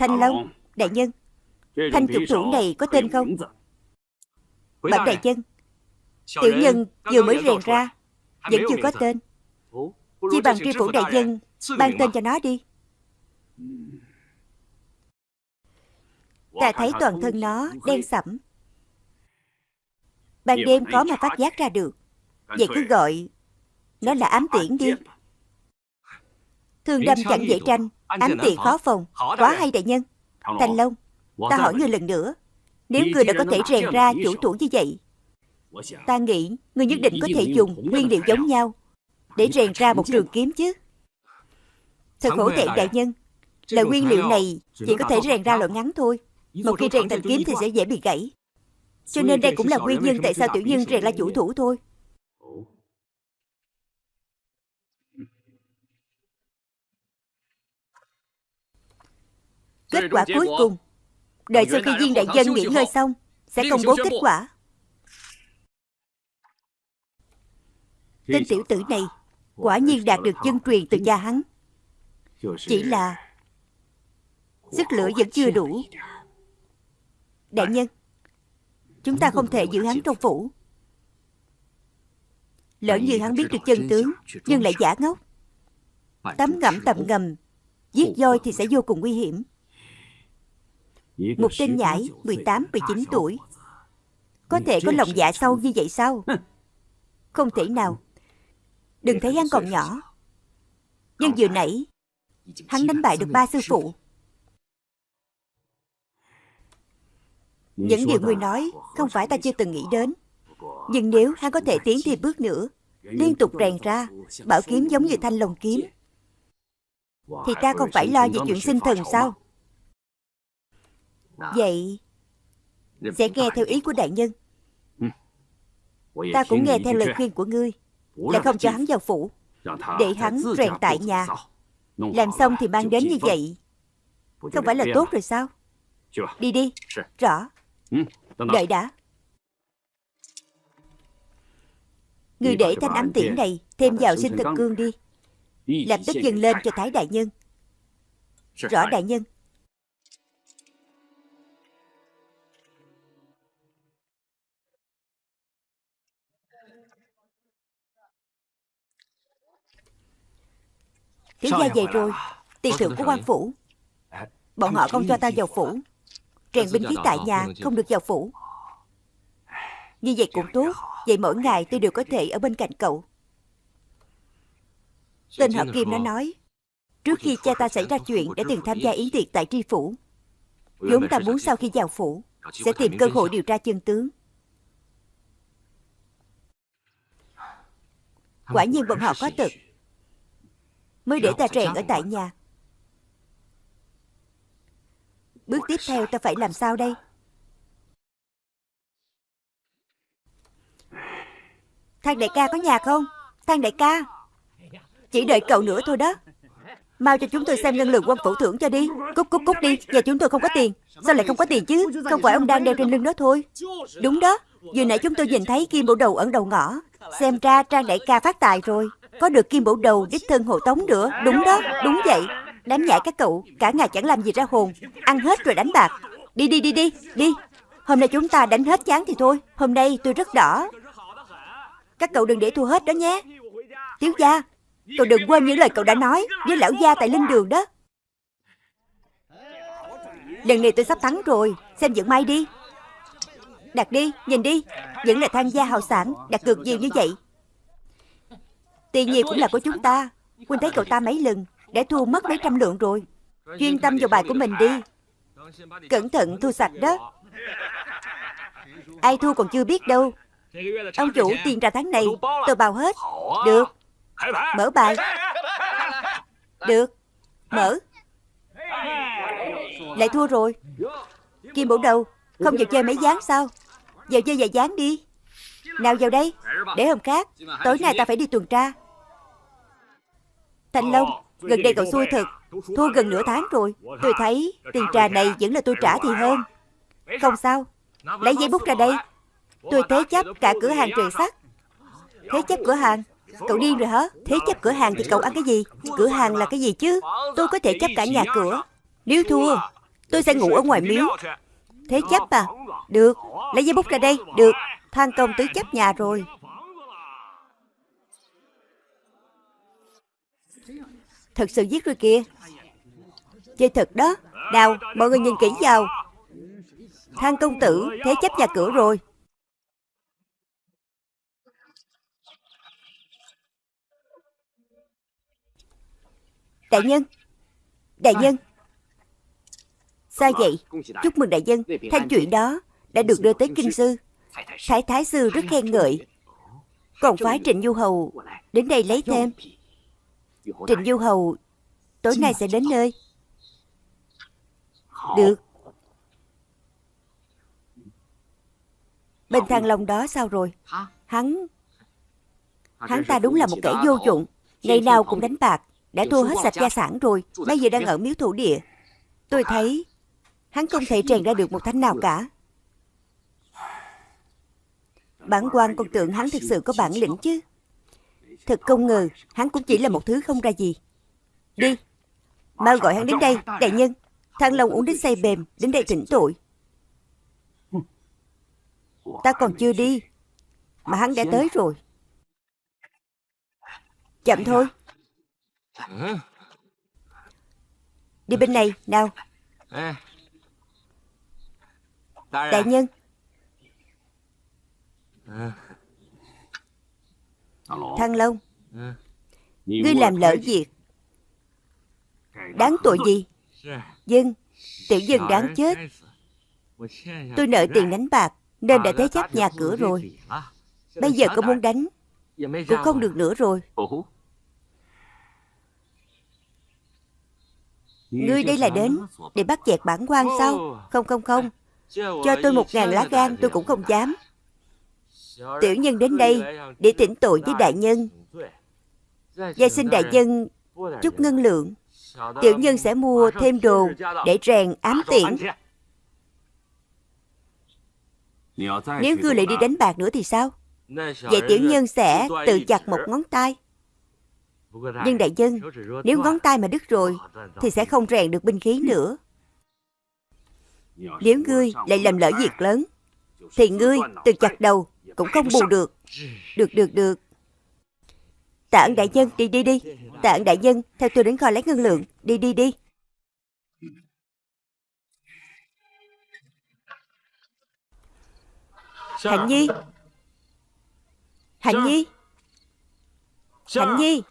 Thanh Long Đại nhân. Thanh trục thủ này có tên không? Bẩm đại nhân. Tiểu nhân vừa mới rèn ra Vẫn chưa có tên. Chỉ bằng tri phủ đại nhân Ban tên cho nó đi. Ta thấy toàn thân nó đen sẫm. Ban đêm khó mà phát giác ra được. Vậy cứ gọi Nó là ám tiễn đi Thương đâm chẳng dễ tranh Ám tiện khó phòng Quá hay đại nhân. Thành Long Ta hỏi ngươi lần nữa Nếu ngươi đã có thể rèn ra chủ thủ như vậy Ta nghĩ ngươi nhất định có thể dùng nguyên liệu giống nhau Để rèn ra một trường kiếm chứ. Thật khổ thẹn đại nhân. Là nguyên liệu này chỉ có thể rèn ra loại ngắn thôi. Một khi rèn thành kiếm thì sẽ dễ bị gãy. Cho nên đây cũng là nguyên nhân tại sao tiểu nhân rèn ra chủ thủ thôi Kết quả cuối cùng. Đợi sau khi viên đại dân nghỉ ngơi xong Sẽ công bố kết quả. Tên tiểu tử này Quả nhiên đạt được chân truyền từ cha hắn. Chỉ là Sức lửa vẫn chưa đủ. Đại nhân Chúng ta không thể giữ hắn trong phủ. Lỡ như hắn biết được chân tướng Nhưng lại giả ngốc. Tắm ngẫm tầm ngầm Giết voi thì sẽ vô cùng nguy hiểm một tên nhãi 18, 19 tuổi. Có thể có lòng dạ sâu như vậy sao? Không thể nào. Đừng thấy hắn còn nhỏ. Nhưng vừa nãy Hắn đánh bại được ba sư phụ. Những điều ngươi nói Không phải ta chưa từng nghĩ đến. Nhưng nếu hắn có thể tiến thêm bước nữa Liên tục rèn ra Bảo kiếm giống như thanh lồng kiếm Thì ta không phải lo về chuyện sinh thần sao Vậy Sẽ nghe theo ý của đại nhân. Ta cũng nghe theo lời khuyên của ngươi. Là không cho hắn vào phủ. Để hắn rèn tại nhà. Làm xong thì mang đến như vậy. Không phải là tốt rồi sao? Đi đi. Rõ. Đợi đã. Người để thanh ám tiễn này Thêm vào sinh thực cương đi. Làm tức dừng lên cho Thái Đại Nhân. Rõ Đại Nhân Thiếu gia về rồi. Tiền thưởng của quan phủ. Bọn họ không cho ta vào phủ. Rèn binh khí tại nhà không được vào phủ. Như vậy cũng tốt. Vậy mỗi ngày tôi đều có thể ở bên cạnh cậu. Tên họ Kim nó nói Trước khi cha ta xảy ra chuyện đã từng tham gia yến tiệc tại tri phủ. Chúng ta muốn sau khi vào phủ Sẽ tìm cơ hội điều tra chân tướng. Quả nhiên bọn họ có tật Mới để ta rèn ở tại nhà. Bước tiếp theo ta phải làm sao đây? Thang đại ca có nhà không? Thang đại ca. Chỉ đợi cậu nữa thôi đó. Mau cho chúng tôi xem ngân lượng quân phủ thưởng cho đi. Cút cút cút đi. Nhà chúng tôi không có tiền. Sao lại không có tiền chứ? Không phải ông đang đeo trên lưng đó thôi. Đúng đó. Vừa nãy chúng tôi nhìn thấy kim bộ đầu ẩn đầu ngõ. Xem ra Trang đại ca phát tài rồi có được kim bổ đầu đích thân hộ tống nữa. Đúng đó, đúng vậy. Đám nhãi các cậu, cả ngày chẳng làm gì ra hồn. Ăn hết rồi đánh bạc. Đi đi đi đi, đi. Hôm nay chúng ta đánh hết chán thì thôi. Hôm nay tôi rất đỏ. Các cậu đừng để thua hết đó nhé. Thiếu gia Cậu đừng quên những lời cậu đã nói Với lão gia tại linh đường đó. Lần này tôi sắp thắng rồi. Xem dựng may đi. Đặt đi, nhìn đi. Vẫn là tham gia hào sản Đặt cược nhiều như vậy. Tiền nhiều cũng là của chúng ta. Huynh thấy cậu ta mấy lần Đã thua mất mấy trăm lượng rồi. Chuyên tâm vào bài của mình đi. Cẩn thận thu sạch đó. Ai thua còn chưa biết đâu. Ông chủ tiền ra tháng này Tôi bào hết. Được. Mở bài. Được. Mở. Lại thua rồi. Kim bổ đầu Không vào chơi mấy dáng sao? Vào chơi vài dáng đi Nào vào đây. Để hôm khác Tối nay ta phải đi tuần tra. Thanh Long Gần đây cậu xui thật. Thua gần nửa tháng rồi. Tôi thấy tiền trà này vẫn là tôi trả thì hơn. Không sao. Lấy giấy bút ra đây. Tôi thế chấp cả cửa hàng trời sắt. Thế chấp cửa hàng. Cậu điên rồi hả? Thế chấp cửa hàng thì cậu ăn cái gì? Cửa hàng là cái gì chứ? Tôi có thể chấp cả nhà cửa. Nếu thua. Tôi sẽ ngủ ở ngoài miếu. Thế Thế chấp à? Được. Lấy giấy bút ra đây. Được Thanh công tứ chấp nhà rồi. Thật sự giết rồi kìa Chơi thật đó. Đào, mọi người nhìn kỹ vào. Thang công tử Thế chấp nhà cửa rồi. Đại nhân. Đại nhân. Sao vậy? Chúc mừng đại nhân. Thanh chuyện đó Đã được đưa tới kinh sư. Thái thái sư rất khen ngợi. Còn phái Trịnh Du Hầu Đến đây lấy thêm Trịnh Du Hầu, Tối nay sẽ đến nơi. Được. Bên thằng lòng đó sao rồi? Hắn Hắn ta đúng là một kẻ vô dụng. Ngày nào cũng đánh bạc, Đã thua hết sạch gia sản rồi, Bây giờ đang ở miếu thủ địa. Tôi thấy Hắn không thể trèn ra được một thánh nào cả. Bản quan còn tưởng hắn thực sự có bản lĩnh chứ? Thật không ngờ Hắn cũng chỉ là một thứ không ra gì. Đi Mau gọi hắn đến đây Đại nhân. Thằng Long uống đến say bềm Đến đây thỉnh tội. Ta còn chưa đi Mà hắn đã tới rồi. Chậm thôi. Đi bên này nào. Đại nhân Thăng Long. Ngươi làm lỡ việc. Đáng tội gì? Dân Tiểu dân đáng chết. Tôi nợ tiền đánh bạc Nên đã thế chấp nhà cửa rồi. Bây giờ có muốn đánh Cũng không được nữa rồi. Ngươi đây là đến Để bắt chẹt bản quan sao Không không không. Cho tôi một ngàn lá gan tôi cũng không dám Tiểu nhân đến đây Để tỉnh tội với đại nhân. Và xin đại nhân Chút ngân lượng. Tiểu nhân sẽ mua thêm đồ Để rèn ám tiễn. Nếu ngươi lại đi đánh bạc nữa thì sao? Vậy tiểu nhân sẽ tự chặt một ngón tay. Nhưng đại nhân, Nếu ngón tay mà đứt rồi Thì sẽ không rèn được binh khí nữa. Nếu ngươi lại làm lỡ việc lớn, Thì ngươi tự chặt đầu cũng không bù được. Được được được. Tạ ơn đại nhân đi đi đi. Tạ ơn đại nhân Theo tôi đến kho lấy ngân lượng. Đi đi đi. Hạnh Nhi. Hạnh Nhi. Hạnh Nhi.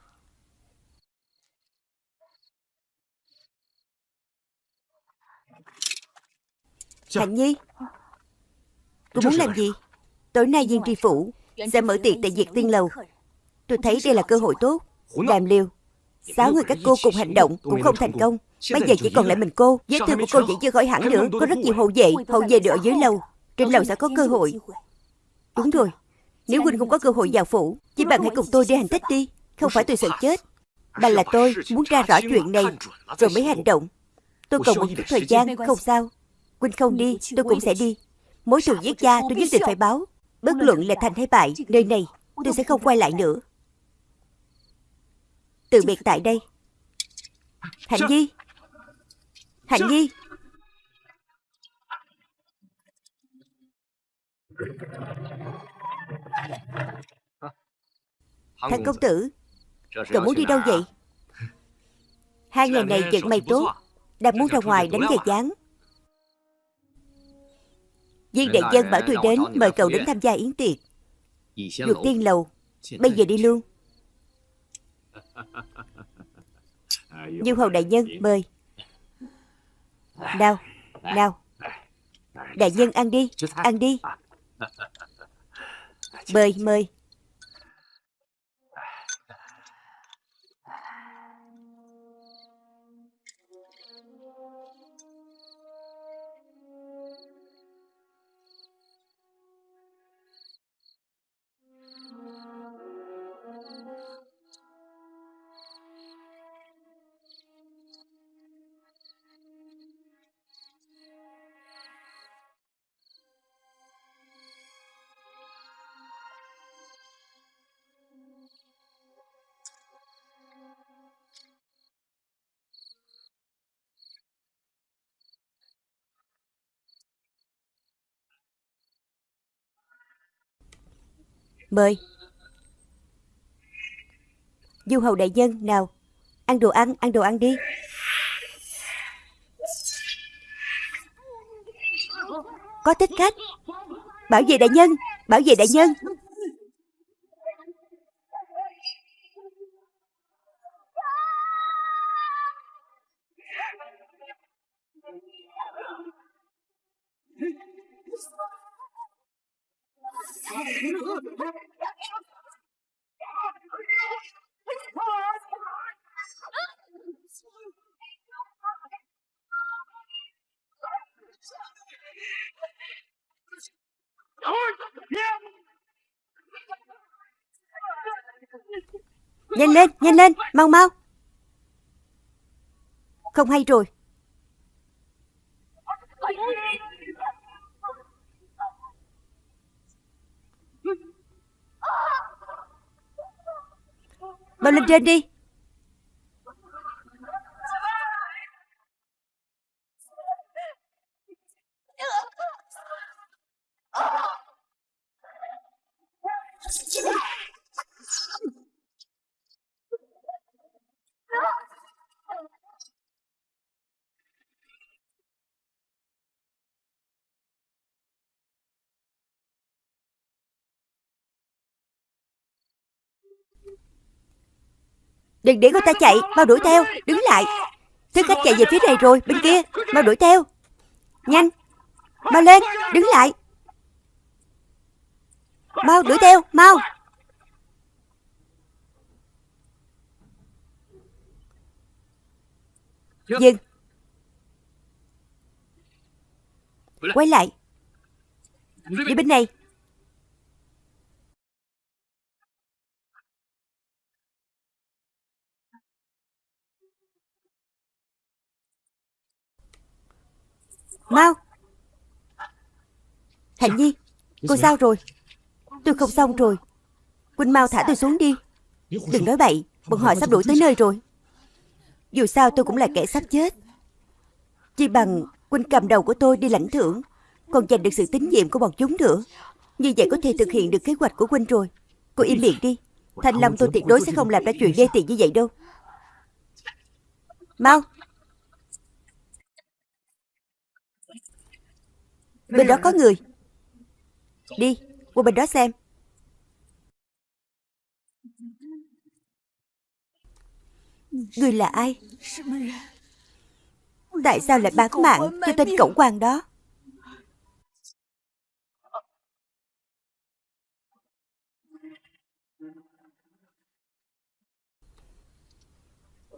Hạnh Nhi. Cô muốn làm gì Tối nay viên tri phủ Sẽ mở tiệc tại Diệt Tiên Lầu. Tôi thấy đây là cơ hội tốt. Đàm liêu Sáu người các cô cùng hành động cũng không thành công. Bây giờ chỉ còn lại mình cô. Vết thương của cô vẫn chưa khỏi hẳn nữa. Có rất nhiều hậu vệ Hậu vệ đều ở dưới lầu. Trên lầu sẽ có cơ hội. Đúng rồi Nếu huynh không có cơ hội vào phủ Chỉ bằng hãy cùng tôi đi hành thích đi. Không phải tôi sợ chết Mà là tôi muốn ra rõ chuyện này Rồi mới hành động. Tôi cần một chút thời gian Không sao. Huynh không đi Tôi cũng sẽ đi. Mối thù giết cha tôi nhất định phải báo Bất luận là thành hay bại Nơi này tôi sẽ không quay lại nữa. Từ biệt tại đây. Hạnh Nhi. Hạnh Nhi. Thằng công tử Cậu muốn đi đâu vậy? Hai ngày này vận may tốt Đang muốn ra ngoài đánh giày dáng Viên đại dân bảo tôi đến Mời cậu đến tham gia yến tiệc. Dược tiên lầu Bây giờ đi luôn Du hầu đại nhân mời. Nào Nào. Đại nhân ăn đi Ăn đi. Mời mời Mời. Du hầu đại nhân nào Ăn đồ ăn, ăn đồ ăn đi. Có thích khách. Bảo vệ đại nhân Bảo vệ đại nhân. Nhanh lên, nhanh lên, mau mau. Không hay rồi. Bao lên trên đi. Đừng để cô ta chạy. Mau đuổi theo. Đứng lại. Thứ khách chạy về phía này rồi, Bên kia. Mau đuổi theo. Nhanh. Mau lên. Đứng lại. Mau đuổi theo. Mau. Dừng. Quay lại. Đi bên này. Mau. Hạnh Nhi Cô sao rồi? Tôi không xong rồi. Quỳnh mau thả tôi xuống đi. Đừng nói bậy Bọn họ sắp đuổi tới nơi rồi. Dù sao tôi cũng là kẻ sắp chết. Chỉ bằng Quỳnh cầm đầu của tôi đi lãnh thưởng Còn giành được sự tín nhiệm của bọn chúng nữa. Như vậy có thể thực hiện được kế hoạch của Quỳnh rồi. Cô im miệng đi. Thanh Lâm tôi tuyệt đối sẽ không làm ra chuyện đê tiện như vậy đâu. Mau Bên đó có người. Đi, qua bên đó xem. Người là ai? Tại sao lại bán mạng cho tên cẩu quan đó?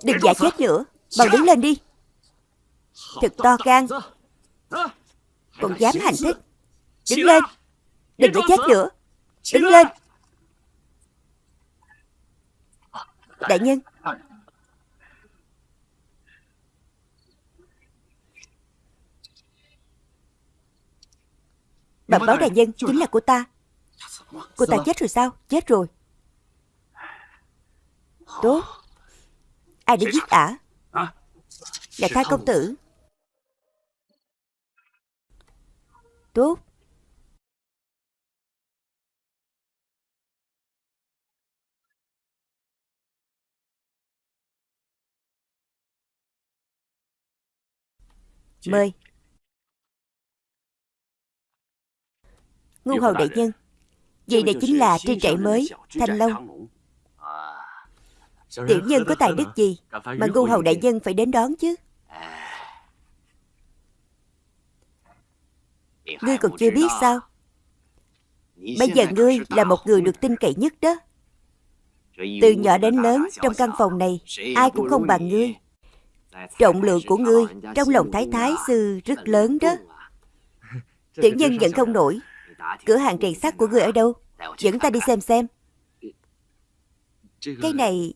Đừng giả chết nữa, Mau đứng lên đi. Thật to gan còn dám hành thích. Đứng lên. Đừng để chết nữa. Đứng lên. Đại nhân. Bẩm báo đại nhân chính là cô ta. Cô ta chết rồi sao? Chết rồi. Tốt. Ai đã giết ả? Là khai công tử Tốt. Mời. Ngu hầu đại nhân Vậy đây chính là trên trại mới Thanh Long. Tiểu nhân có tài đức gì Mà ngu hầu đại nhân phải đến đón chứ Ngươi còn chưa biết sao? Bây giờ ngươi là một người được tin cậy nhất đó. Từ nhỏ đến lớn trong căn phòng này Ai cũng không bằng ngươi. Trọng lượng của ngươi trong lòng thái thái sư rất lớn đó. Tiểu nhân vẫn không nổi. Cửa hàng rèn sắt của ngươi ở đâu? Dẫn ta đi xem xem. Cái này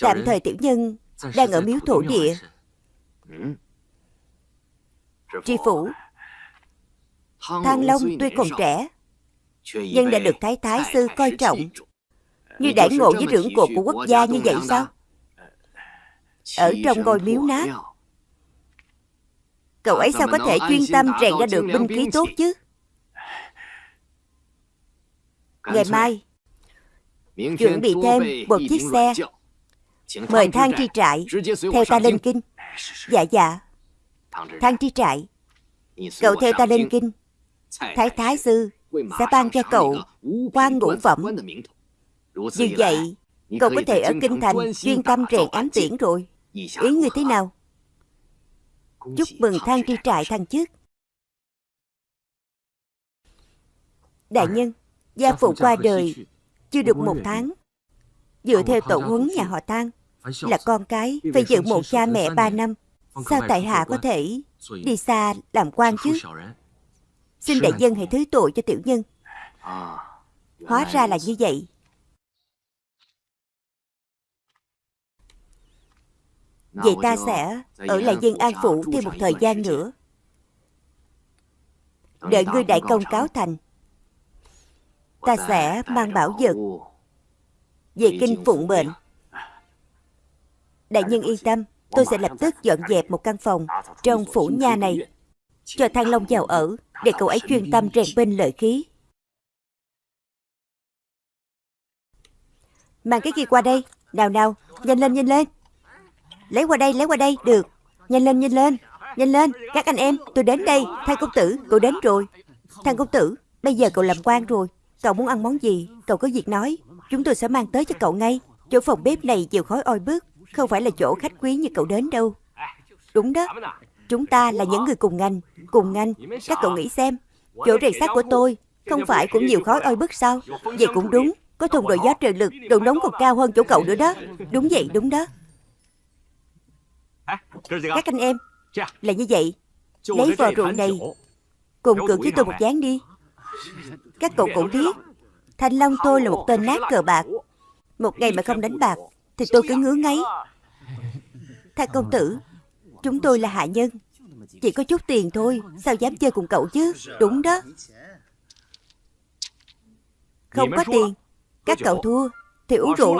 Tạm thời tiểu nhân Đang ở miếu thổ địa. Tri phủ Thang Long tuy còn trẻ Nhưng đã được Thái Thái Sư coi trọng. Như đãi ngộ với trưởng cột của quốc gia như vậy sao? Ở trong ngôi miếu nát. Cậu ấy sao có thể chuyên tâm rèn ra được binh khí tốt chứ? Ngày mai chuẩn bị thêm một chiếc xe. Mời thang tri trại Theo ta lên kinh. Dạ dạ. Thang tri trại. Cậu theo ta lên kinh Thái Thái Sư sẽ ban cho cậu quan ngũ phẩm Như vậy Cậu có thể ở Kinh Thành chuyên tâm rèn ám tiễn rồi。Ý ngươi thế nào Chúc mừng thang tri trại thăng chức。Đại nhân Gia phụ qua đời Chưa được một tháng Dựa theo tổ huấn nhà họ Thang Là con cái Phải giữ một cha mẹ ba năm Sao tại hạ có thể Đi xa làm quan chứ Xin đại dân hãy thứ tội cho tiểu nhân. Hóa ra là như vậy. Vậy ta sẽ ở lại dân an phủ thêm một thời gian nữa. Đợi ngươi đại công cáo thành. Ta sẽ mang bảo vật Về kinh phụng mệnh. Đại nhân yên tâm. Tôi sẽ lập tức dọn dẹp một căn phòng Trong phủ nha này Cho Thăng Long vào ở Để cậu ấy chuyên tâm rèn binh lợi khí. Mang cái kia qua đây? Nào nào Nhanh lên nhanh lên. Lấy qua đây lấy qua đây Được. Nhanh lên nhanh lên Nhanh lên. Các anh em Tôi đến đây. Thang công tử Cậu đến rồi. Thang công tử Bây giờ cậu làm quan rồi. Cậu muốn ăn món gì? Cậu có việc nói. Chúng tôi sẽ mang tới cho cậu ngay. Chỗ phòng bếp này nhiều khói oi bức. Không phải là chỗ khách quý như cậu đến đâu. Đúng đó Chúng ta là những người cùng ngành Cùng ngành. Các cậu nghĩ xem, Chỗ rèn sắt của tôi Không phải cũng nhiều khói oi bức sao? Vậy cũng đúng, Có thùng đội gió trời lực Độ nóng còn cao hơn chỗ cậu nữa đó. Đúng vậy, đúng đó. Các anh em, Là như vậy. Lấy vò rượu này, Cùng cưỡng với tôi một dáng đi. Các cậu cũng biết, Thanh Long tôi là một tên nát cờ bạc. Một ngày mà không đánh bạc, Thì tôi cứ ngứa ngáy. Thay công tử Chúng tôi là hạ nhân. Chỉ có chút tiền thôi Sao dám chơi cùng cậu chứ? Đúng đó. Không có tiền. Các cậu thua. Thì uống rượu.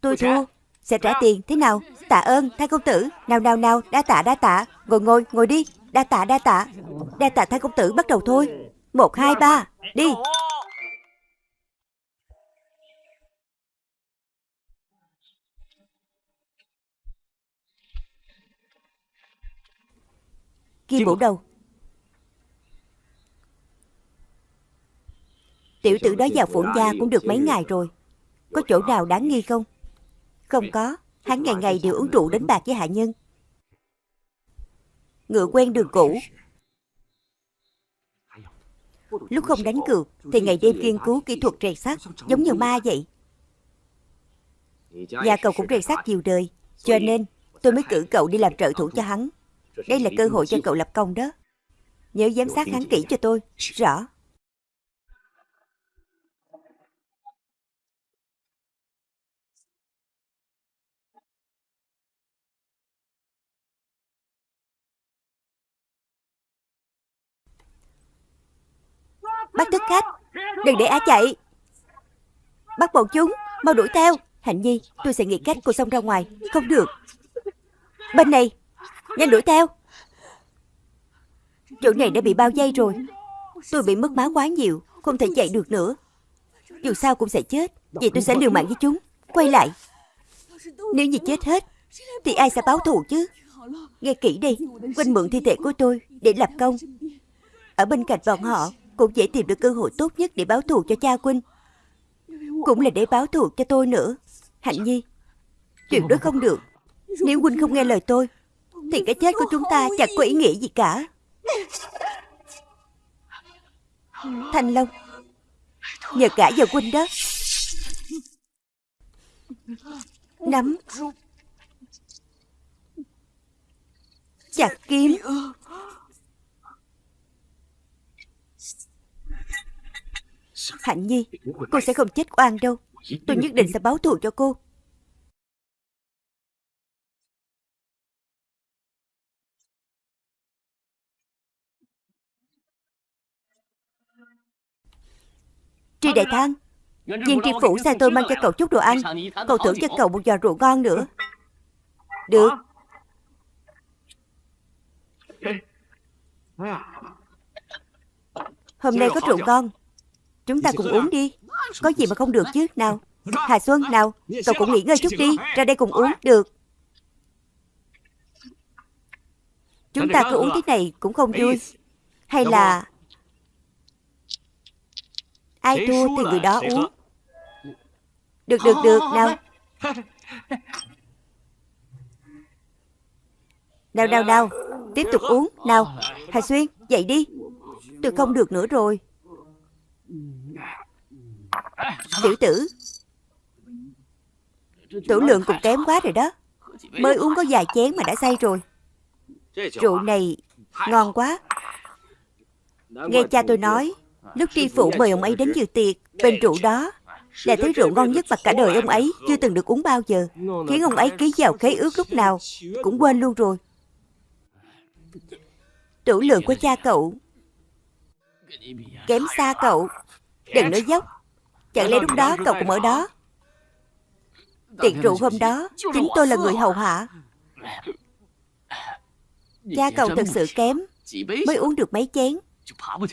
Tôi thua. Sẽ trả tiền. Thế nào? Tạ ơn Thang công tử. Nào nào nào. Đa tạ đa tạ. Ngồi ngồi ngồi đi. Đa tạ đa tạ. Đa tạ Thang công tử. Bắt đầu thôi. Một hai ba. Đi Kim Vũ đâu? Tiểu tử đó vào phủ gia cũng được mấy ngày rồi. Có chỗ nào đáng nghi không? Không có. Hắn ngày ngày đều uống rượu đánh bạc với hạ nhân. Ngựa quen đường cũ. Lúc không đánh cược Thì ngày đêm nghiên cứu kỹ thuật rèn sắt Giống như ma vậy. Nhà cậu cũng rèn sắt nhiều đời Cho nên tôi mới cử cậu đi làm trợ thủ cho hắn Đây là cơ hội cho cậu lập công đó. Nhớ giám sát hắn kỹ cho tôi. Rõ. Bắt thức khách. Đừng để á chạy. Bắt bọn chúng. Mau đuổi theo. Hạnh Nhi Tôi sẽ nghĩ cách cô xông ra ngoài. Không được. Bên này Nhanh đuổi theo. Chỗ này đã bị bao dây rồi. Tôi bị mất máu quá nhiều, Không thể chạy được nữa. Dù sao cũng sẽ chết, Vậy tôi sẽ liều mạng với chúng. Quay lại. Nếu như chết hết, Thì ai sẽ báo thù chứ? Nghe kỹ đi Quanh mượn thi thể của tôi Để lập công. Ở bên cạnh bọn họ, cũng dễ tìm được cơ hội tốt nhất để báo thù cho cha Quynh. Cũng là để báo thù cho tôi nữa. Hạnh Nhi chuyện đó không được. Nếu Quynh không nghe lời tôi thì cái chết của chúng ta chẳng có ý nghĩa gì cả. Thanh Long, Nhờ cả vào huynh đó, Nắm Chặt kiếm. Hạnh Nhi, Cô sẽ không chết oan đâu. Tôi nhất định sẽ báo thù cho cô. Tri Đại Thang Viên tri phủ sai tôi mang cho cậu chút đồ ăn. Cậu thưởng cho cậu một giò rượu ngon nữa. Được. Hôm nay có rượu ngon. Chúng ta cùng uống đi. Có gì mà không được chứ? Nào Hà Xuân nào. Cậu cũng nghỉ ngơi chút đi. Ra đây cùng uống. Được. Chúng ta cứ uống thế này cũng không vui. Hay là Ai thua thì người đó uống. Được được được Nào. Nào nào nào. Tiếp tục uống. Nào Hà Xuyên dậy đi. Tôi không được nữa rồi. Tiểu tử. Tử lượng cũng kém quá rồi đó. Mới uống có vài chén mà đã say rồi. Rượu này ngon quá. Nghe cha tôi nói Lúc tri phủ mời ông ấy đến dự tiệc, Bên rượu đó Là thứ rượu ngon nhất mà cả đời ông ấy Chưa từng được uống bao giờ. Khiến ông ấy ký vào khế ước lúc nào Cũng quên luôn rồi. Tủ lượng của cha cậu. Kém xa cậu. Đừng nói dốc. Chẳng lẽ lúc đó cậu cũng ở đó? Tiệc rượu hôm đó, Chính tôi là người hầu hạ. Cha cậu thật sự kém. Mới uống được mấy chén.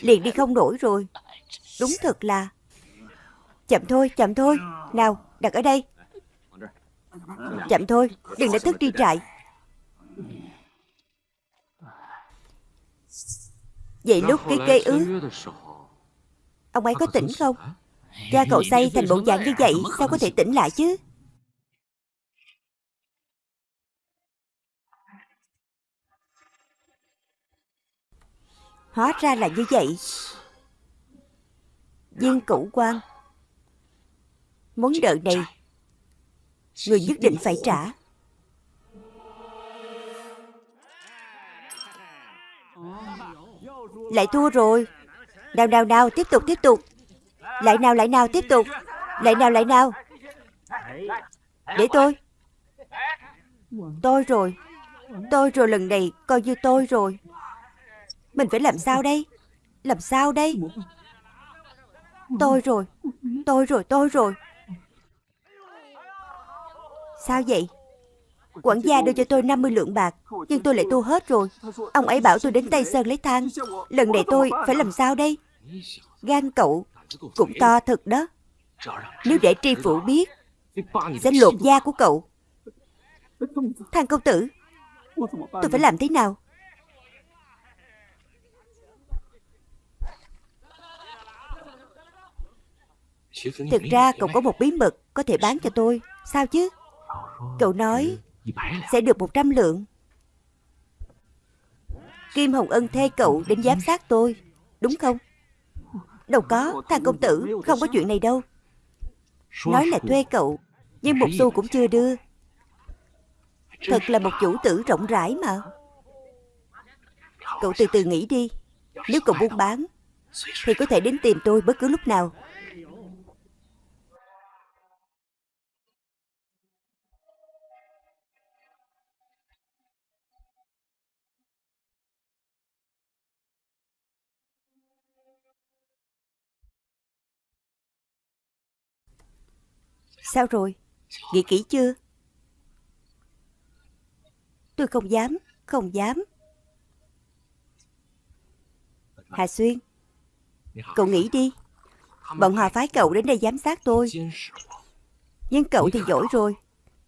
Liền đi không nổi rồi. Đúng thật là. Chậm thôi, chậm thôi. Nào, đặt ở đây. Chậm thôi, đừng để tức đi trại. Vậy lúc ký kê ước Ông ấy có tỉnh không? Cha cậu say thành bộ dạng như vậy Sao có thể tỉnh lại chứ Hóa ra là như vậy. Viên cửu quan. Món nợ này, Người nhất định phải trả. Lại thua rồi. Nào nào nào, tiếp tục tiếp tục. Lại nào lại nào, tiếp tục. Lại nào lại nào. Để tôi. Tôi rồi. Tôi rồi lần này coi như tôi rồi. Mình phải làm sao đây? Làm sao đây? Tôi rồi Tôi rồi tôi rồi. Sao vậy? Quản gia đưa cho tôi 50 lượng bạc, Nhưng tôi lại tu hết rồi. Ông ấy bảo tôi đến Tây Sơn lấy than Lần này tôi phải làm sao đây? Gan cậu Cũng to thật đó. Nếu để tri phủ biết, Sẽ lột da của cậu. Thằng công tử, Tôi phải làm thế nào? Thực ra cậu có một bí mật Có thể bán cho tôi. Sao chứ? Cậu nói Sẽ được 100 lượng. Kim Hồng Ân thuê cậu đến giám sát tôi Đúng không? Đâu có Thằng công tử Không có chuyện này đâu. Nói là thuê cậu Nhưng một xu cũng chưa đưa. Thật là một chủ tử rộng rãi mà. Cậu từ từ nghĩ đi. Nếu cậu buôn bán Thì có thể đến tìm tôi bất cứ lúc nào Sao rồi? Nghĩ kỹ chưa? Tôi không dám, không dám. Hà Xuyên, cậu nghĩ đi. Bọn họ phái cậu đến đây giám sát tôi. Nhưng cậu thì giỏi rồi.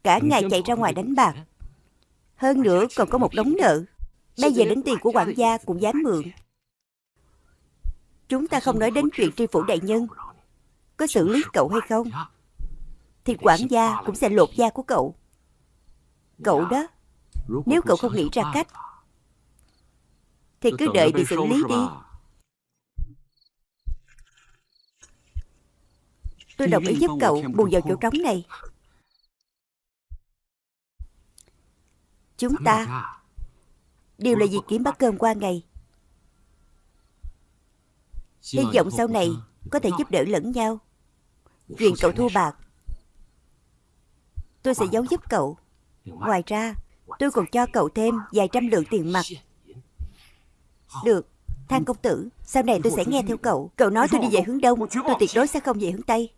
Cả ngày chạy ra ngoài đánh bạc. Hơn nữa còn có một đống nợ. Bây giờ đến tiền của quản gia cũng dám mượn. Chúng ta không nói đến chuyện tri phủ đại nhân. Có xử lý cậu hay không? Thì quản gia cũng sẽ lột da của cậu. Cậu đó, nếu cậu không nghĩ ra cách, thì cứ đợi bị xử lý đi. Tôi đồng ý giúp cậu bù vào chỗ trống này. Chúng ta đều là vì kiếm bắt cơm qua ngày. Hy vọng sau này có thể giúp đỡ lẫn nhau. Chuyện cậu thua bạc Tôi sẽ giấu giúp cậu. Ngoài ra, Tôi còn cho cậu thêm vài trăm lượng tiền mặt. Được, Thang công tử, Sau này tôi sẽ nghe theo cậu. Cậu nói tôi đi về hướng đông. Tôi tuyệt đối sẽ không về hướng tây.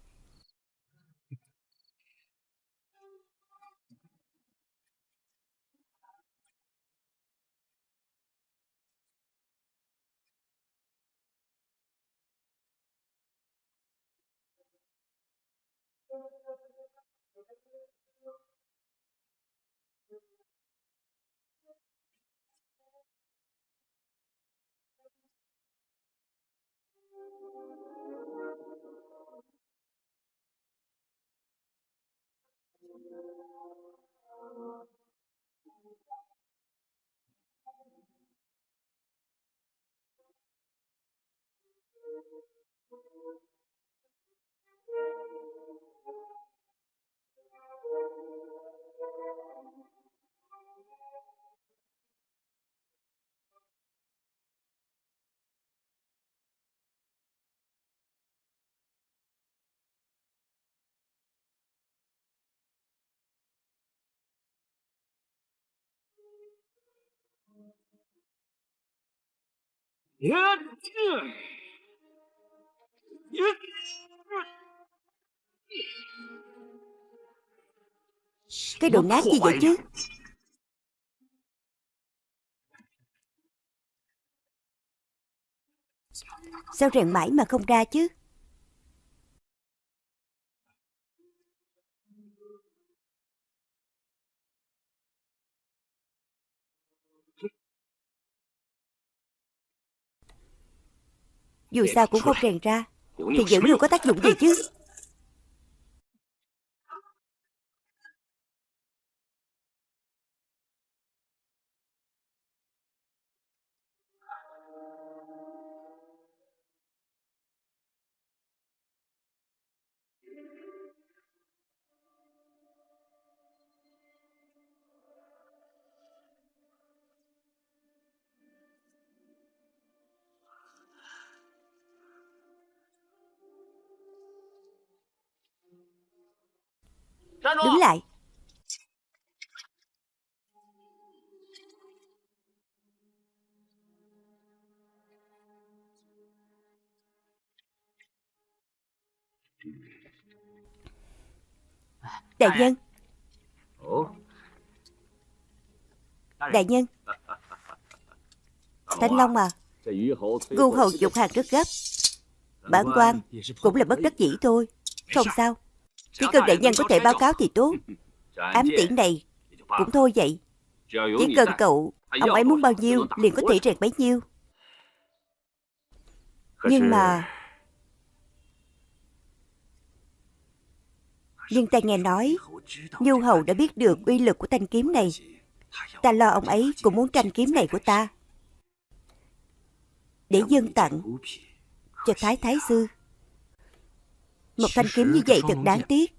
Cái đồ nát gì vậy chứ? Sao rèn mãi mà không ra chứ Dù sao cũng không rèn ra. Thì giữ luôn có tác dụng gì chứ? Đại nhân. Đại nhân. Thanh Long à Ngu hầu dục hàng rất gấp. Bản quan cũng là bất đắc dĩ thôi. Không sao? Chỉ cần đại nhân có thể báo cáo thì tốt. Ám tiễn này cũng thôi vậy. Chỉ cần cậu Ông ấy muốn bao nhiêu liền có thể rèn bấy nhiêu. Nhưng mà Nhưng ta nghe nói, Nhu hầu đã biết được uy lực của thanh kiếm này. Ta lo ông ấy cũng muốn tranh kiếm này của ta. Để dân tặng Cho Thái Thái Sư. Một thanh kiếm như vậy thật đáng tiếc.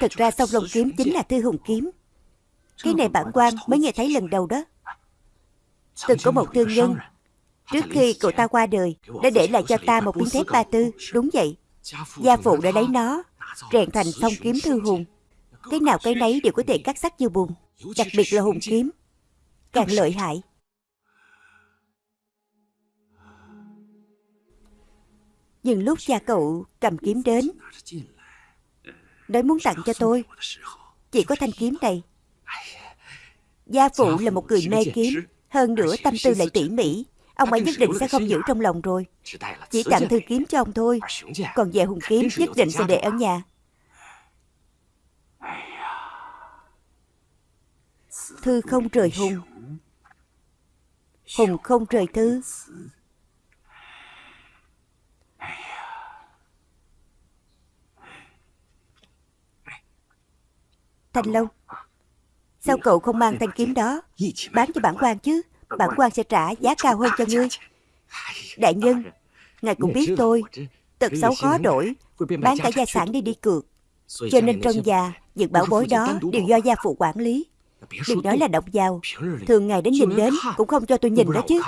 Thật ra sau lồng kiếm chính là thư hùng kiếm. Cái này bản quan mới nghe thấy lần đầu đó. Từng có một thương nhân. Trước khi cậu ta qua đời, Đã để lại cho ta một miếng thép ba tư. Đúng vậy. Gia phụ đã lấy nó. Rèn thành song kiếm thư hùng. Cái nào cái nấy đều có thể cắt sắt như bùn Đặc biệt là hùng kiếm. Càng lợi hại. Nhưng lúc cha cậu cầm kiếm đến Nói muốn tặng cho tôi. Chỉ có thanh kiếm này. Gia phụ là một người mê kiếm Hơn nữa tâm tư lại tỉ mỉ Ông ấy nhất định sẽ không giữ trong lòng rồi. Chỉ tặng thư kiếm cho ông thôi. Còn về hùng kiếm nhất định sẽ để ở nhà. Thư không rời hùng. Hùng không rời thư Thanh Long Sao cậu không mang thanh kiếm đó? Bán cho bản quan chứ Bản quan sẽ trả giá cao hơn cho ngươi. Đại nhân, Ngài cũng biết tôi, Tật xấu khó đổi, Bán cả gia sản đi đi cược. Cho nên trong già Những bảo bối đó đều do gia phụ quản lý. Đừng nói là độc vào Thường ngày đến nhìn đến Cũng không cho tôi nhìn đó chứ.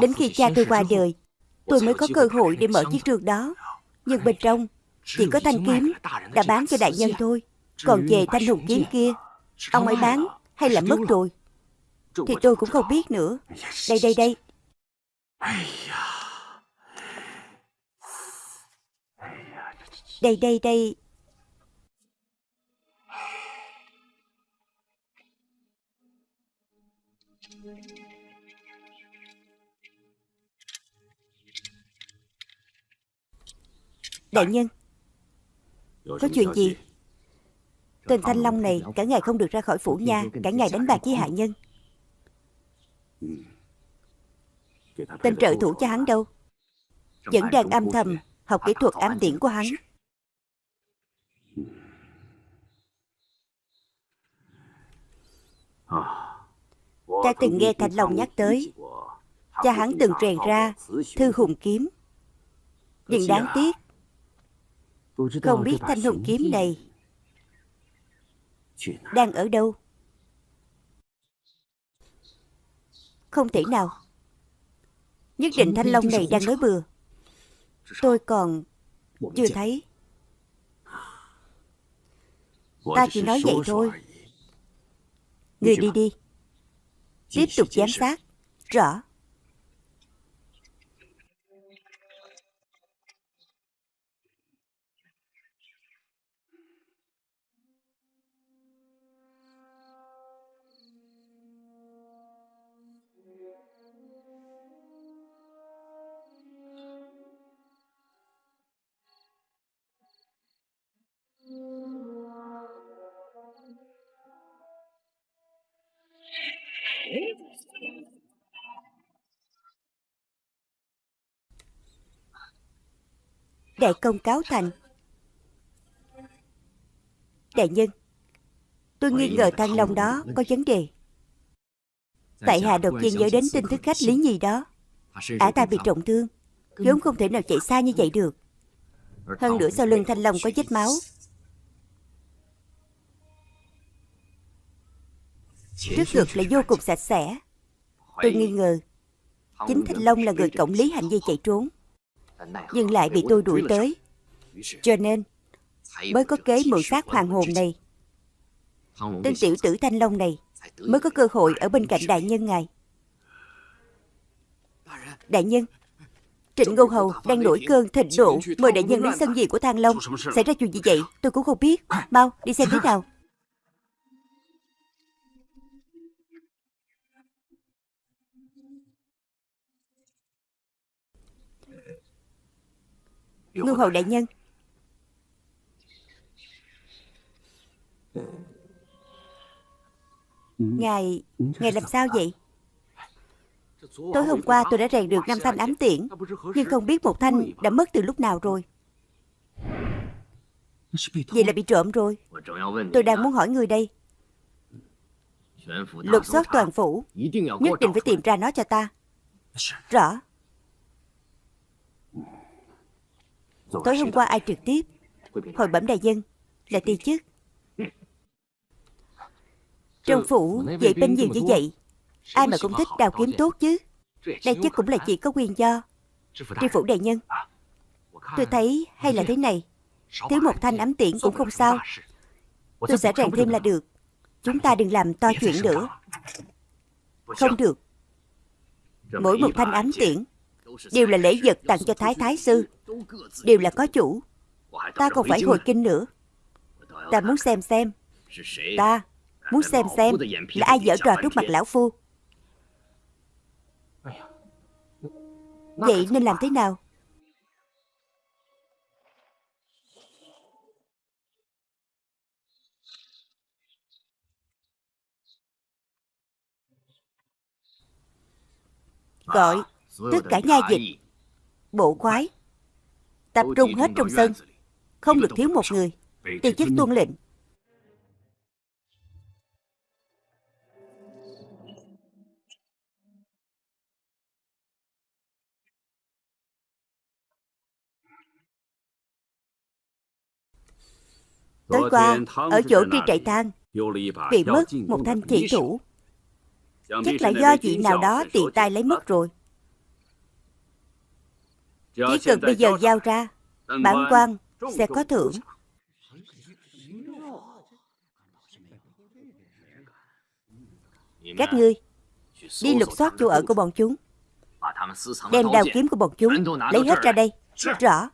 Đến khi cha tôi qua đời, Tôi mới có cơ hội để mở chiếc trường đó. Nhưng bên trong, Chỉ có thanh kiếm Đã bán cho đại nhân thôi. Còn về thanh hùng kiếm kia, Ông ấy bán hay là mất rồi? Thì tôi cũng không biết nữa. Đây đây đây. Đây đây đây. Đại nhân Có chuyện gì? Tên Thanh Long này cả ngày không được ra khỏi phủ nha. Cả ngày đánh bạc với hạ nhân Tên trợ thủ cho hắn đâu? Vẫn đang âm thầm Học kỹ thuật ám tiễn của hắn. Ta từng nghe Thành Long nhắc tới. Cha hắn từng rèn ra Thư hùng kiếm. Nhưng đáng tiếc, Không biết thanh hùng kiếm này Đang ở đâu. Không thể nào. Nhất định Thanh Long này đang nói bừa. Tôi còn Chưa thấy. Ta chỉ nói vậy thôi. Người đi đi. Tiếp tục giám sát. Rõ. Đại công cáo thành. Đại nhân Tôi nghi ngờ Thăng Long đó có vấn đề. Tại hạ đột nhiên nhớ đến tin tức khách Lý Nhi đó. Ả ta bị trọng thương vốn không thể nào chạy xa như vậy được. Hơn nữa sau lưng Thanh Long có vết máu. Trước ngực lại vô cùng sạch sẽ. Tôi nghi ngờ Chính Thanh Long là người cộng lý hành vi chạy trốn nhưng lại bị tôi đuổi tới. Cho nên, Mới có kế mượn xác hoàng hồn này. Tên tiểu tử Thanh Long này Mới có cơ hội ở bên cạnh đại nhân ngài. Đại nhân, Trịnh Ngô Hầu đang nổi cơn thịnh nộ. Mời đại nhân đến sân gì của Thang Long. Xảy ra chuyện gì vậy? Tôi cũng không biết. Mau, đi xem thế nào. Ngư hầu đại nhân. Ngài, ngài làm sao? vậy? Tối hôm qua tôi đã rèn được năm thanh ám tiễn Nhưng không biết một thanh đã mất từ lúc nào rồi. Vậy là bị trộm rồi. Tôi đang muốn hỏi người đây. Lục soát toàn phủ Nhất định phải tìm ra nó cho ta. Rõ Tối hôm qua ai trực tiếp? Hội bẩm đại dân Là ti chức. Trong phủ Vậy binh nhiều như vậy Ai mà cũng thích đào kiếm tốt chứ. Đây chắc cũng là chỉ có quyền do Tri phủ đại nhân. Tôi thấy hay là thế này. Thiếu một thanh ám tiễn cũng không sao. Tôi sẽ rèn thêm là được. Chúng ta đừng làm to chuyện nữa. Không được. Mỗi một thanh ám tiễn Đều là lễ vật tặng cho Thái Thái Sư. Đều là có chủ. Ta còn phải hồi kinh nữa. Ta muốn xem xem. Ta muốn xem xem Là ai dở trò trước mặt lão phu. Vậy nên làm thế nào? Gọi tất cả nha dịch Bộ khoái Tập trung hết trong sân Không được thiếu một người Tiêu chức tuân lệnh. Tối qua, ở chỗ tri trại tang Bị mất một thanh chỉ thủ. Chắc là do vị nào đó tiện tay lấy mất rồi Chỉ cần bây giờ giao ra. Bản quan sẽ có thưởng. Các ngươi Đi lục soát chỗ ở của bọn chúng. Đem đào kiếm của bọn chúng Lấy hết ra đây. Rõ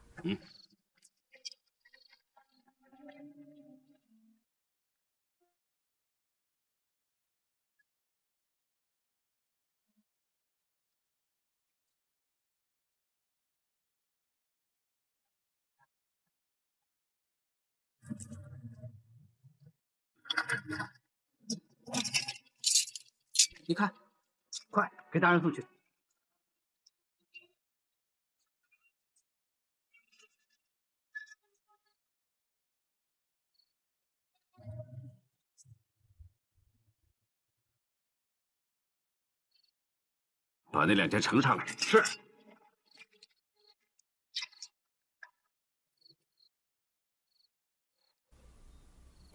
你看，快给大人送去。把那两件呈上来。是。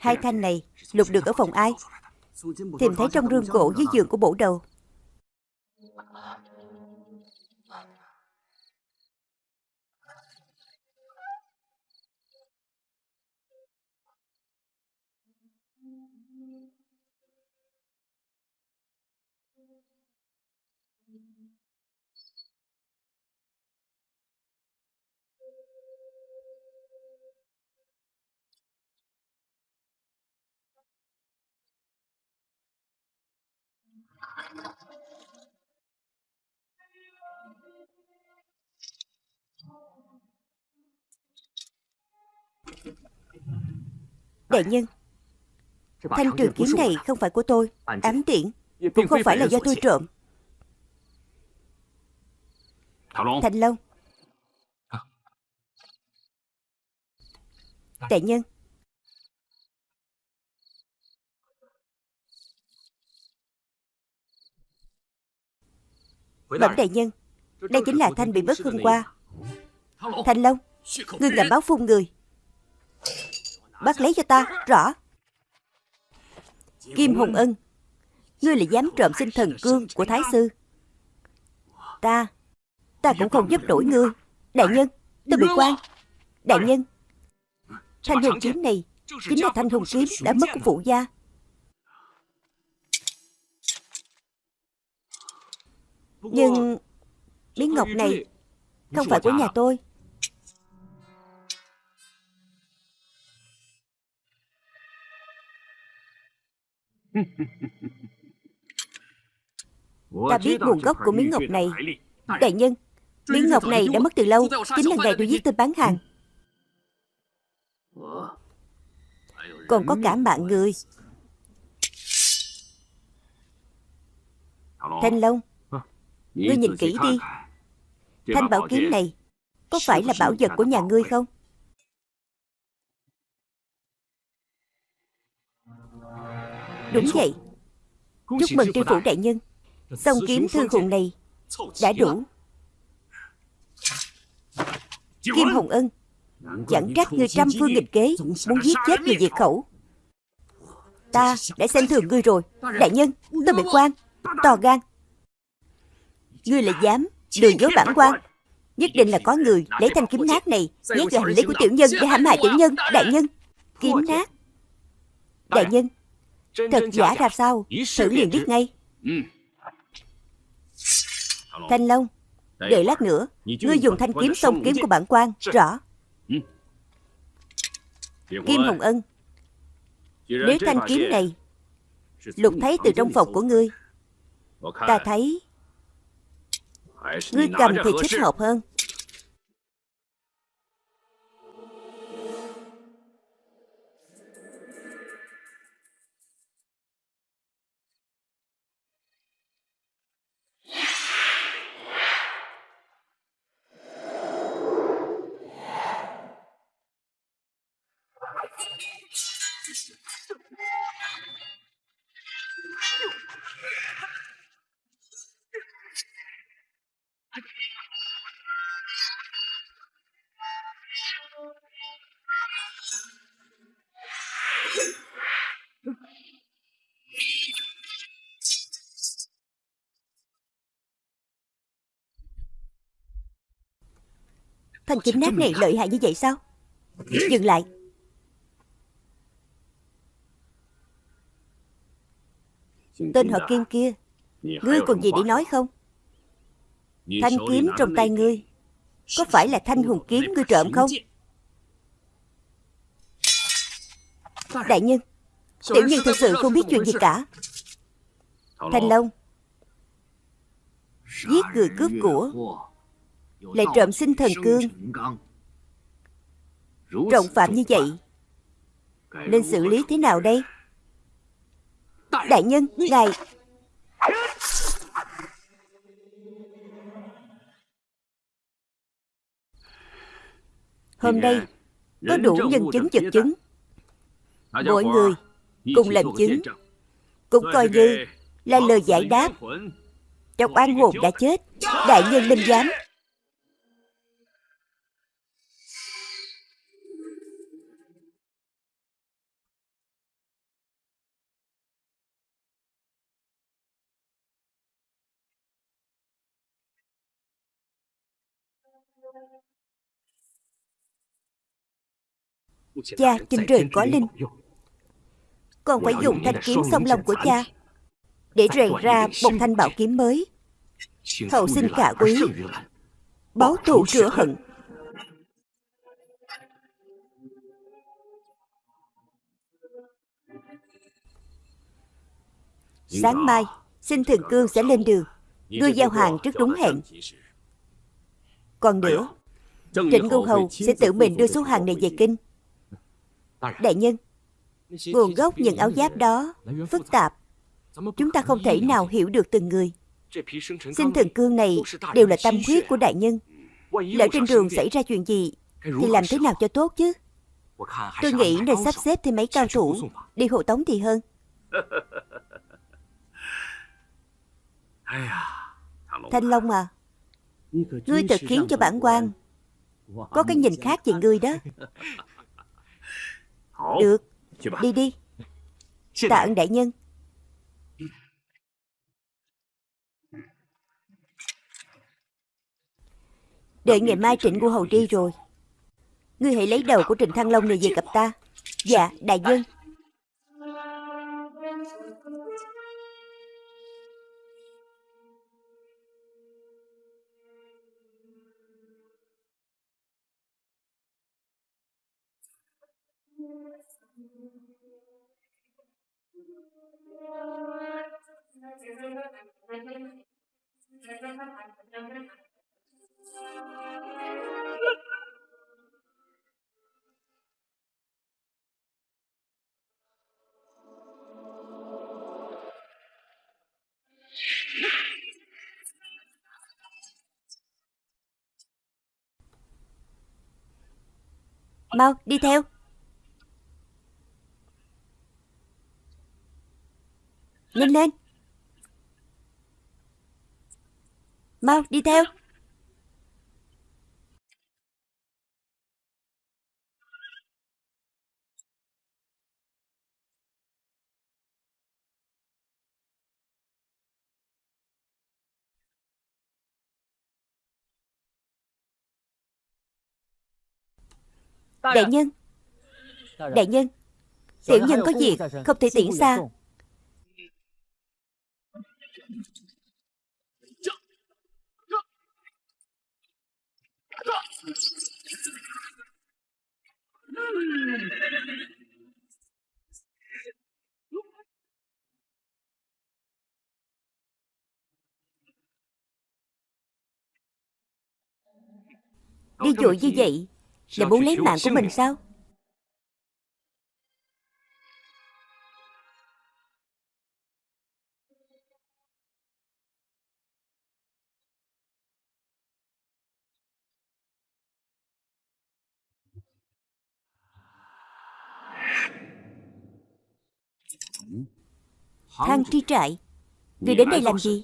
Hai thanh này lục được ở phòng ai? Tìm thấy trong rương gỗ dưới giường của bổ đầu. Đại nhân, thanh trường kiếm này không phải của tôi. Ám tiễn cũng không phải là do tôi trộm. Thành Long. Đại nhân, Bẩm đại nhân Đây chính là Thanh bị mất hôm qua. Thanh Long Ngươi làm báo phun người. Bắt lấy cho ta Rõ. Kim hùng Ân Ngươi là dám trộm sinh thần cương của Thái Sư. Ta Ta cũng không giúp đổi ngươi. Đại nhân Tôi bị quan. Đại nhân Thanh hùng kiếm này Chính là thanh hùng kiếm đã mất của phụ gia. Nhưng miếng ngọc này không phải của nhà tôi. Ta biết nguồn gốc của miếng ngọc này. Đại nhân Miếng ngọc này đã mất từ lâu. Chính là ngày tôi giết tên bán hàng. Còn có cả mạng người. Thanh Long Ngươi nhìn kỹ đi. Thanh bảo kiếm này Có phải là bảo vật của nhà ngươi không? Đúng vậy. Chúc mừng tri phủ đại nhân. Song kiếm thư hùng này Đã đủ. Kim Hồng Ân Chẳng trách người trăm phương nghịch kế Muốn giết chết người diệt khẩu. Ta đã xem thường ngươi rồi. Đại nhân tôi bị quan. To gan. Ngươi là dám đường dối bản quan. Nhất định là có người lấy thanh kiếm nát này Nhét vào hành lý của tiểu nhân để hãm hại tiểu nhân. Đại nhân Kiếm nát. Đại nhân. Thật giả ra sao? Thử liền biết ngay. Thanh Long Đợi lát nữa. Ngươi dùng thanh kiếm sông kiếm của bản quan Rõ. Kim Hồng Ân Nếu thanh kiếm này Lục thấy từ trong phòng của ngươi. Ta thấy ngươi cầm thì thích hợp hơn. Thanh kiếm nát này lợi hại như vậy sao? Dừng lại. Tên họ Kim kia, ngươi còn gì để nói không? Thanh kiếm trong tay ngươi, có phải là thanh hùng kiếm ngươi trộm không? Đại nhân, tiểu nhân thật sự không biết chuyện gì cả. Thanh Long, giết người cướp của, lại trộm sinh thần cương, trọng phạm như vậy, nên xử lý thế nào đây? Đại nhân, ngài Hôm nay có đủ nhân chứng vật chứng. Mọi người cùng làm chứng Cũng coi như là lời giải đáp. Trong oan hồn đã chết Đại nhân minh giám Cha trên trời có linh. Còn phải dùng thanh kiếm song long của cha Để rèn ra một thanh bảo kiếm mới. Hậu sinh cả quý Báo thù rửa hận. Sáng mai Xin Thường Cương sẽ lên đường Đưa giao hàng trước đúng hẹn. Còn nữa Trịnh Ngưu Hầu sẽ tự mình đưa số hàng này về kinh Đại nhân Nguồn gốc những áo giáp đó Phức tạp. Chúng ta không thể nào hiểu được từng người. Xin thần cương này Đều là tâm huyết của đại nhân. Lỡ trên đường xảy ra chuyện gì Thì làm thế nào cho tốt chứ? Tôi nghĩ nên sắp xếp thêm mấy cao thủ Đi hộ tống thì hơn. Thanh Long à Ngươi thật khiến cho bản quan Có cái nhìn khác về ngươi đó Được. Đi đi. Tạ ơn đại nhân. Đợi ngày mai Trịnh Ngô Hầu đi rồi. Ngươi hãy lấy đầu của Trịnh Thăng Long này về gặp ta. Dạ đại nhân Mau đi theo. Nhanh lên. Mau đi theo. Đại nhân. Đại nhân Tiểu nhân có việc Không thể tiễn xa Đi dội như vậy Là muốn lấy mạng của mình sao? Thang tri trại. Người đến đây làm gì?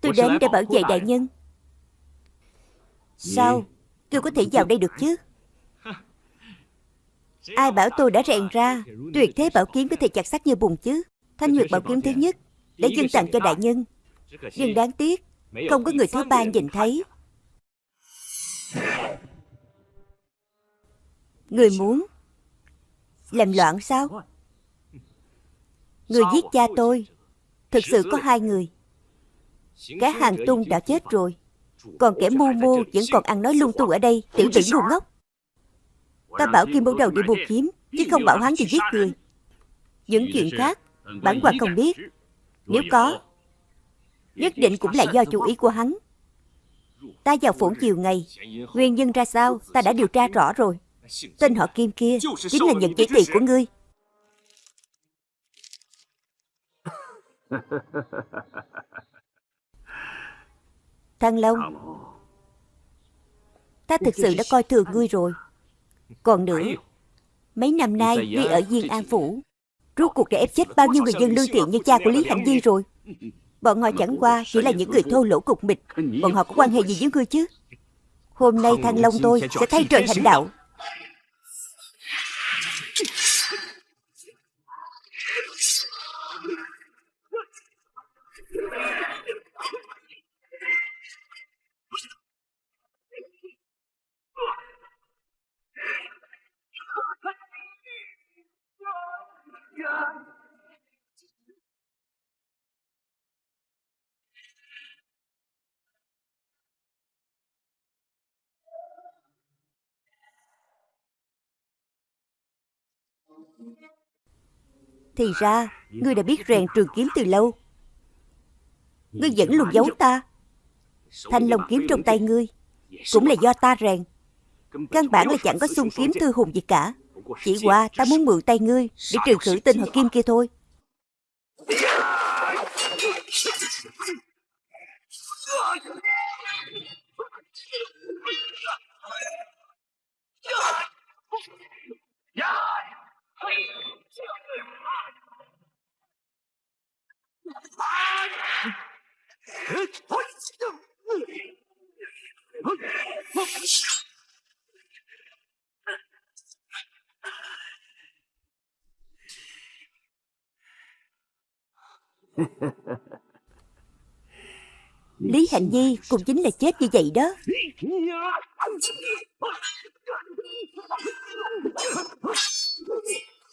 Tôi đến để bảo vệ đại nhân. Sao? Tôi có thể vào đây được chứ? Ai bảo tôi đã rèn ra? Tuyệt thế bảo kiếm có thể chặt sắt như bùn chứ. Thanh Nguyệt bảo kiếm thứ nhất Để dân tặng cho đại nhân. Nhưng đáng tiếc Không có người thứ ba nhìn thấy. Người muốn Làm loạn sao Người giết cha tôi. Thực sự có hai người. Cái hàng tung đã chết rồi. Còn kẻ mưu mô vẫn còn ăn nói lung tung ở đây, Tiểu tử ngu ngốc. Ta bảo Kim Bố Đầu đi buộc kiếm, Chứ không bảo hắn thì giết người. Những chuyện khác, Bản quan không biết. Nếu có, Nhất định cũng là do chủ ý của hắn. Ta vào phổn chiều ngày, Nguyên nhân ra sao, Ta đã điều tra rõ rồi. Tên họ Kim kia Chính là nhận chỉ thị của ngươi. Thăng Long, ta thực sự đã coi thường ngươi rồi. Còn nữa, Ấy, mấy năm nay ngươi ở Diên An Phủ, rốt cuộc đã ép chết bao nhiêu người dân lương thiện như cha của Lý Hạnh Di rồi. Bọn họ chẳng qua chỉ là những người thô lỗ cục mịch, bọn họ có quan hệ gì với ngươi chứ? Hôm nay Thăng Long tôi sẽ thay trời hành đạo. Thì ra, ngươi đã biết rèn trường kiếm từ lâu. Ngươi vẫn luôn giấu ta. Thanh long kiếm trong tay ngươi cũng là do ta rèn. Căn bản là chẳng có xung kiếm thư hùng gì cả. Chỉ qua ta muốn mượn tay ngươi để trừ khử tên họ kim kia thôi. Lý Hạnh Nhi cũng chính là chết như vậy đó.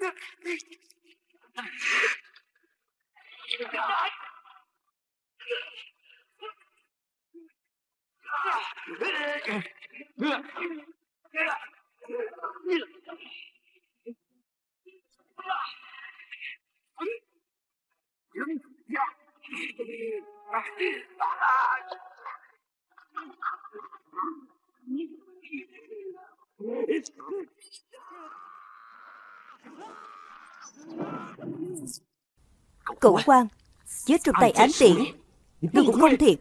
It's. Cửu quan Chết trong tay ám tiễn Ngươi cũng không thiệt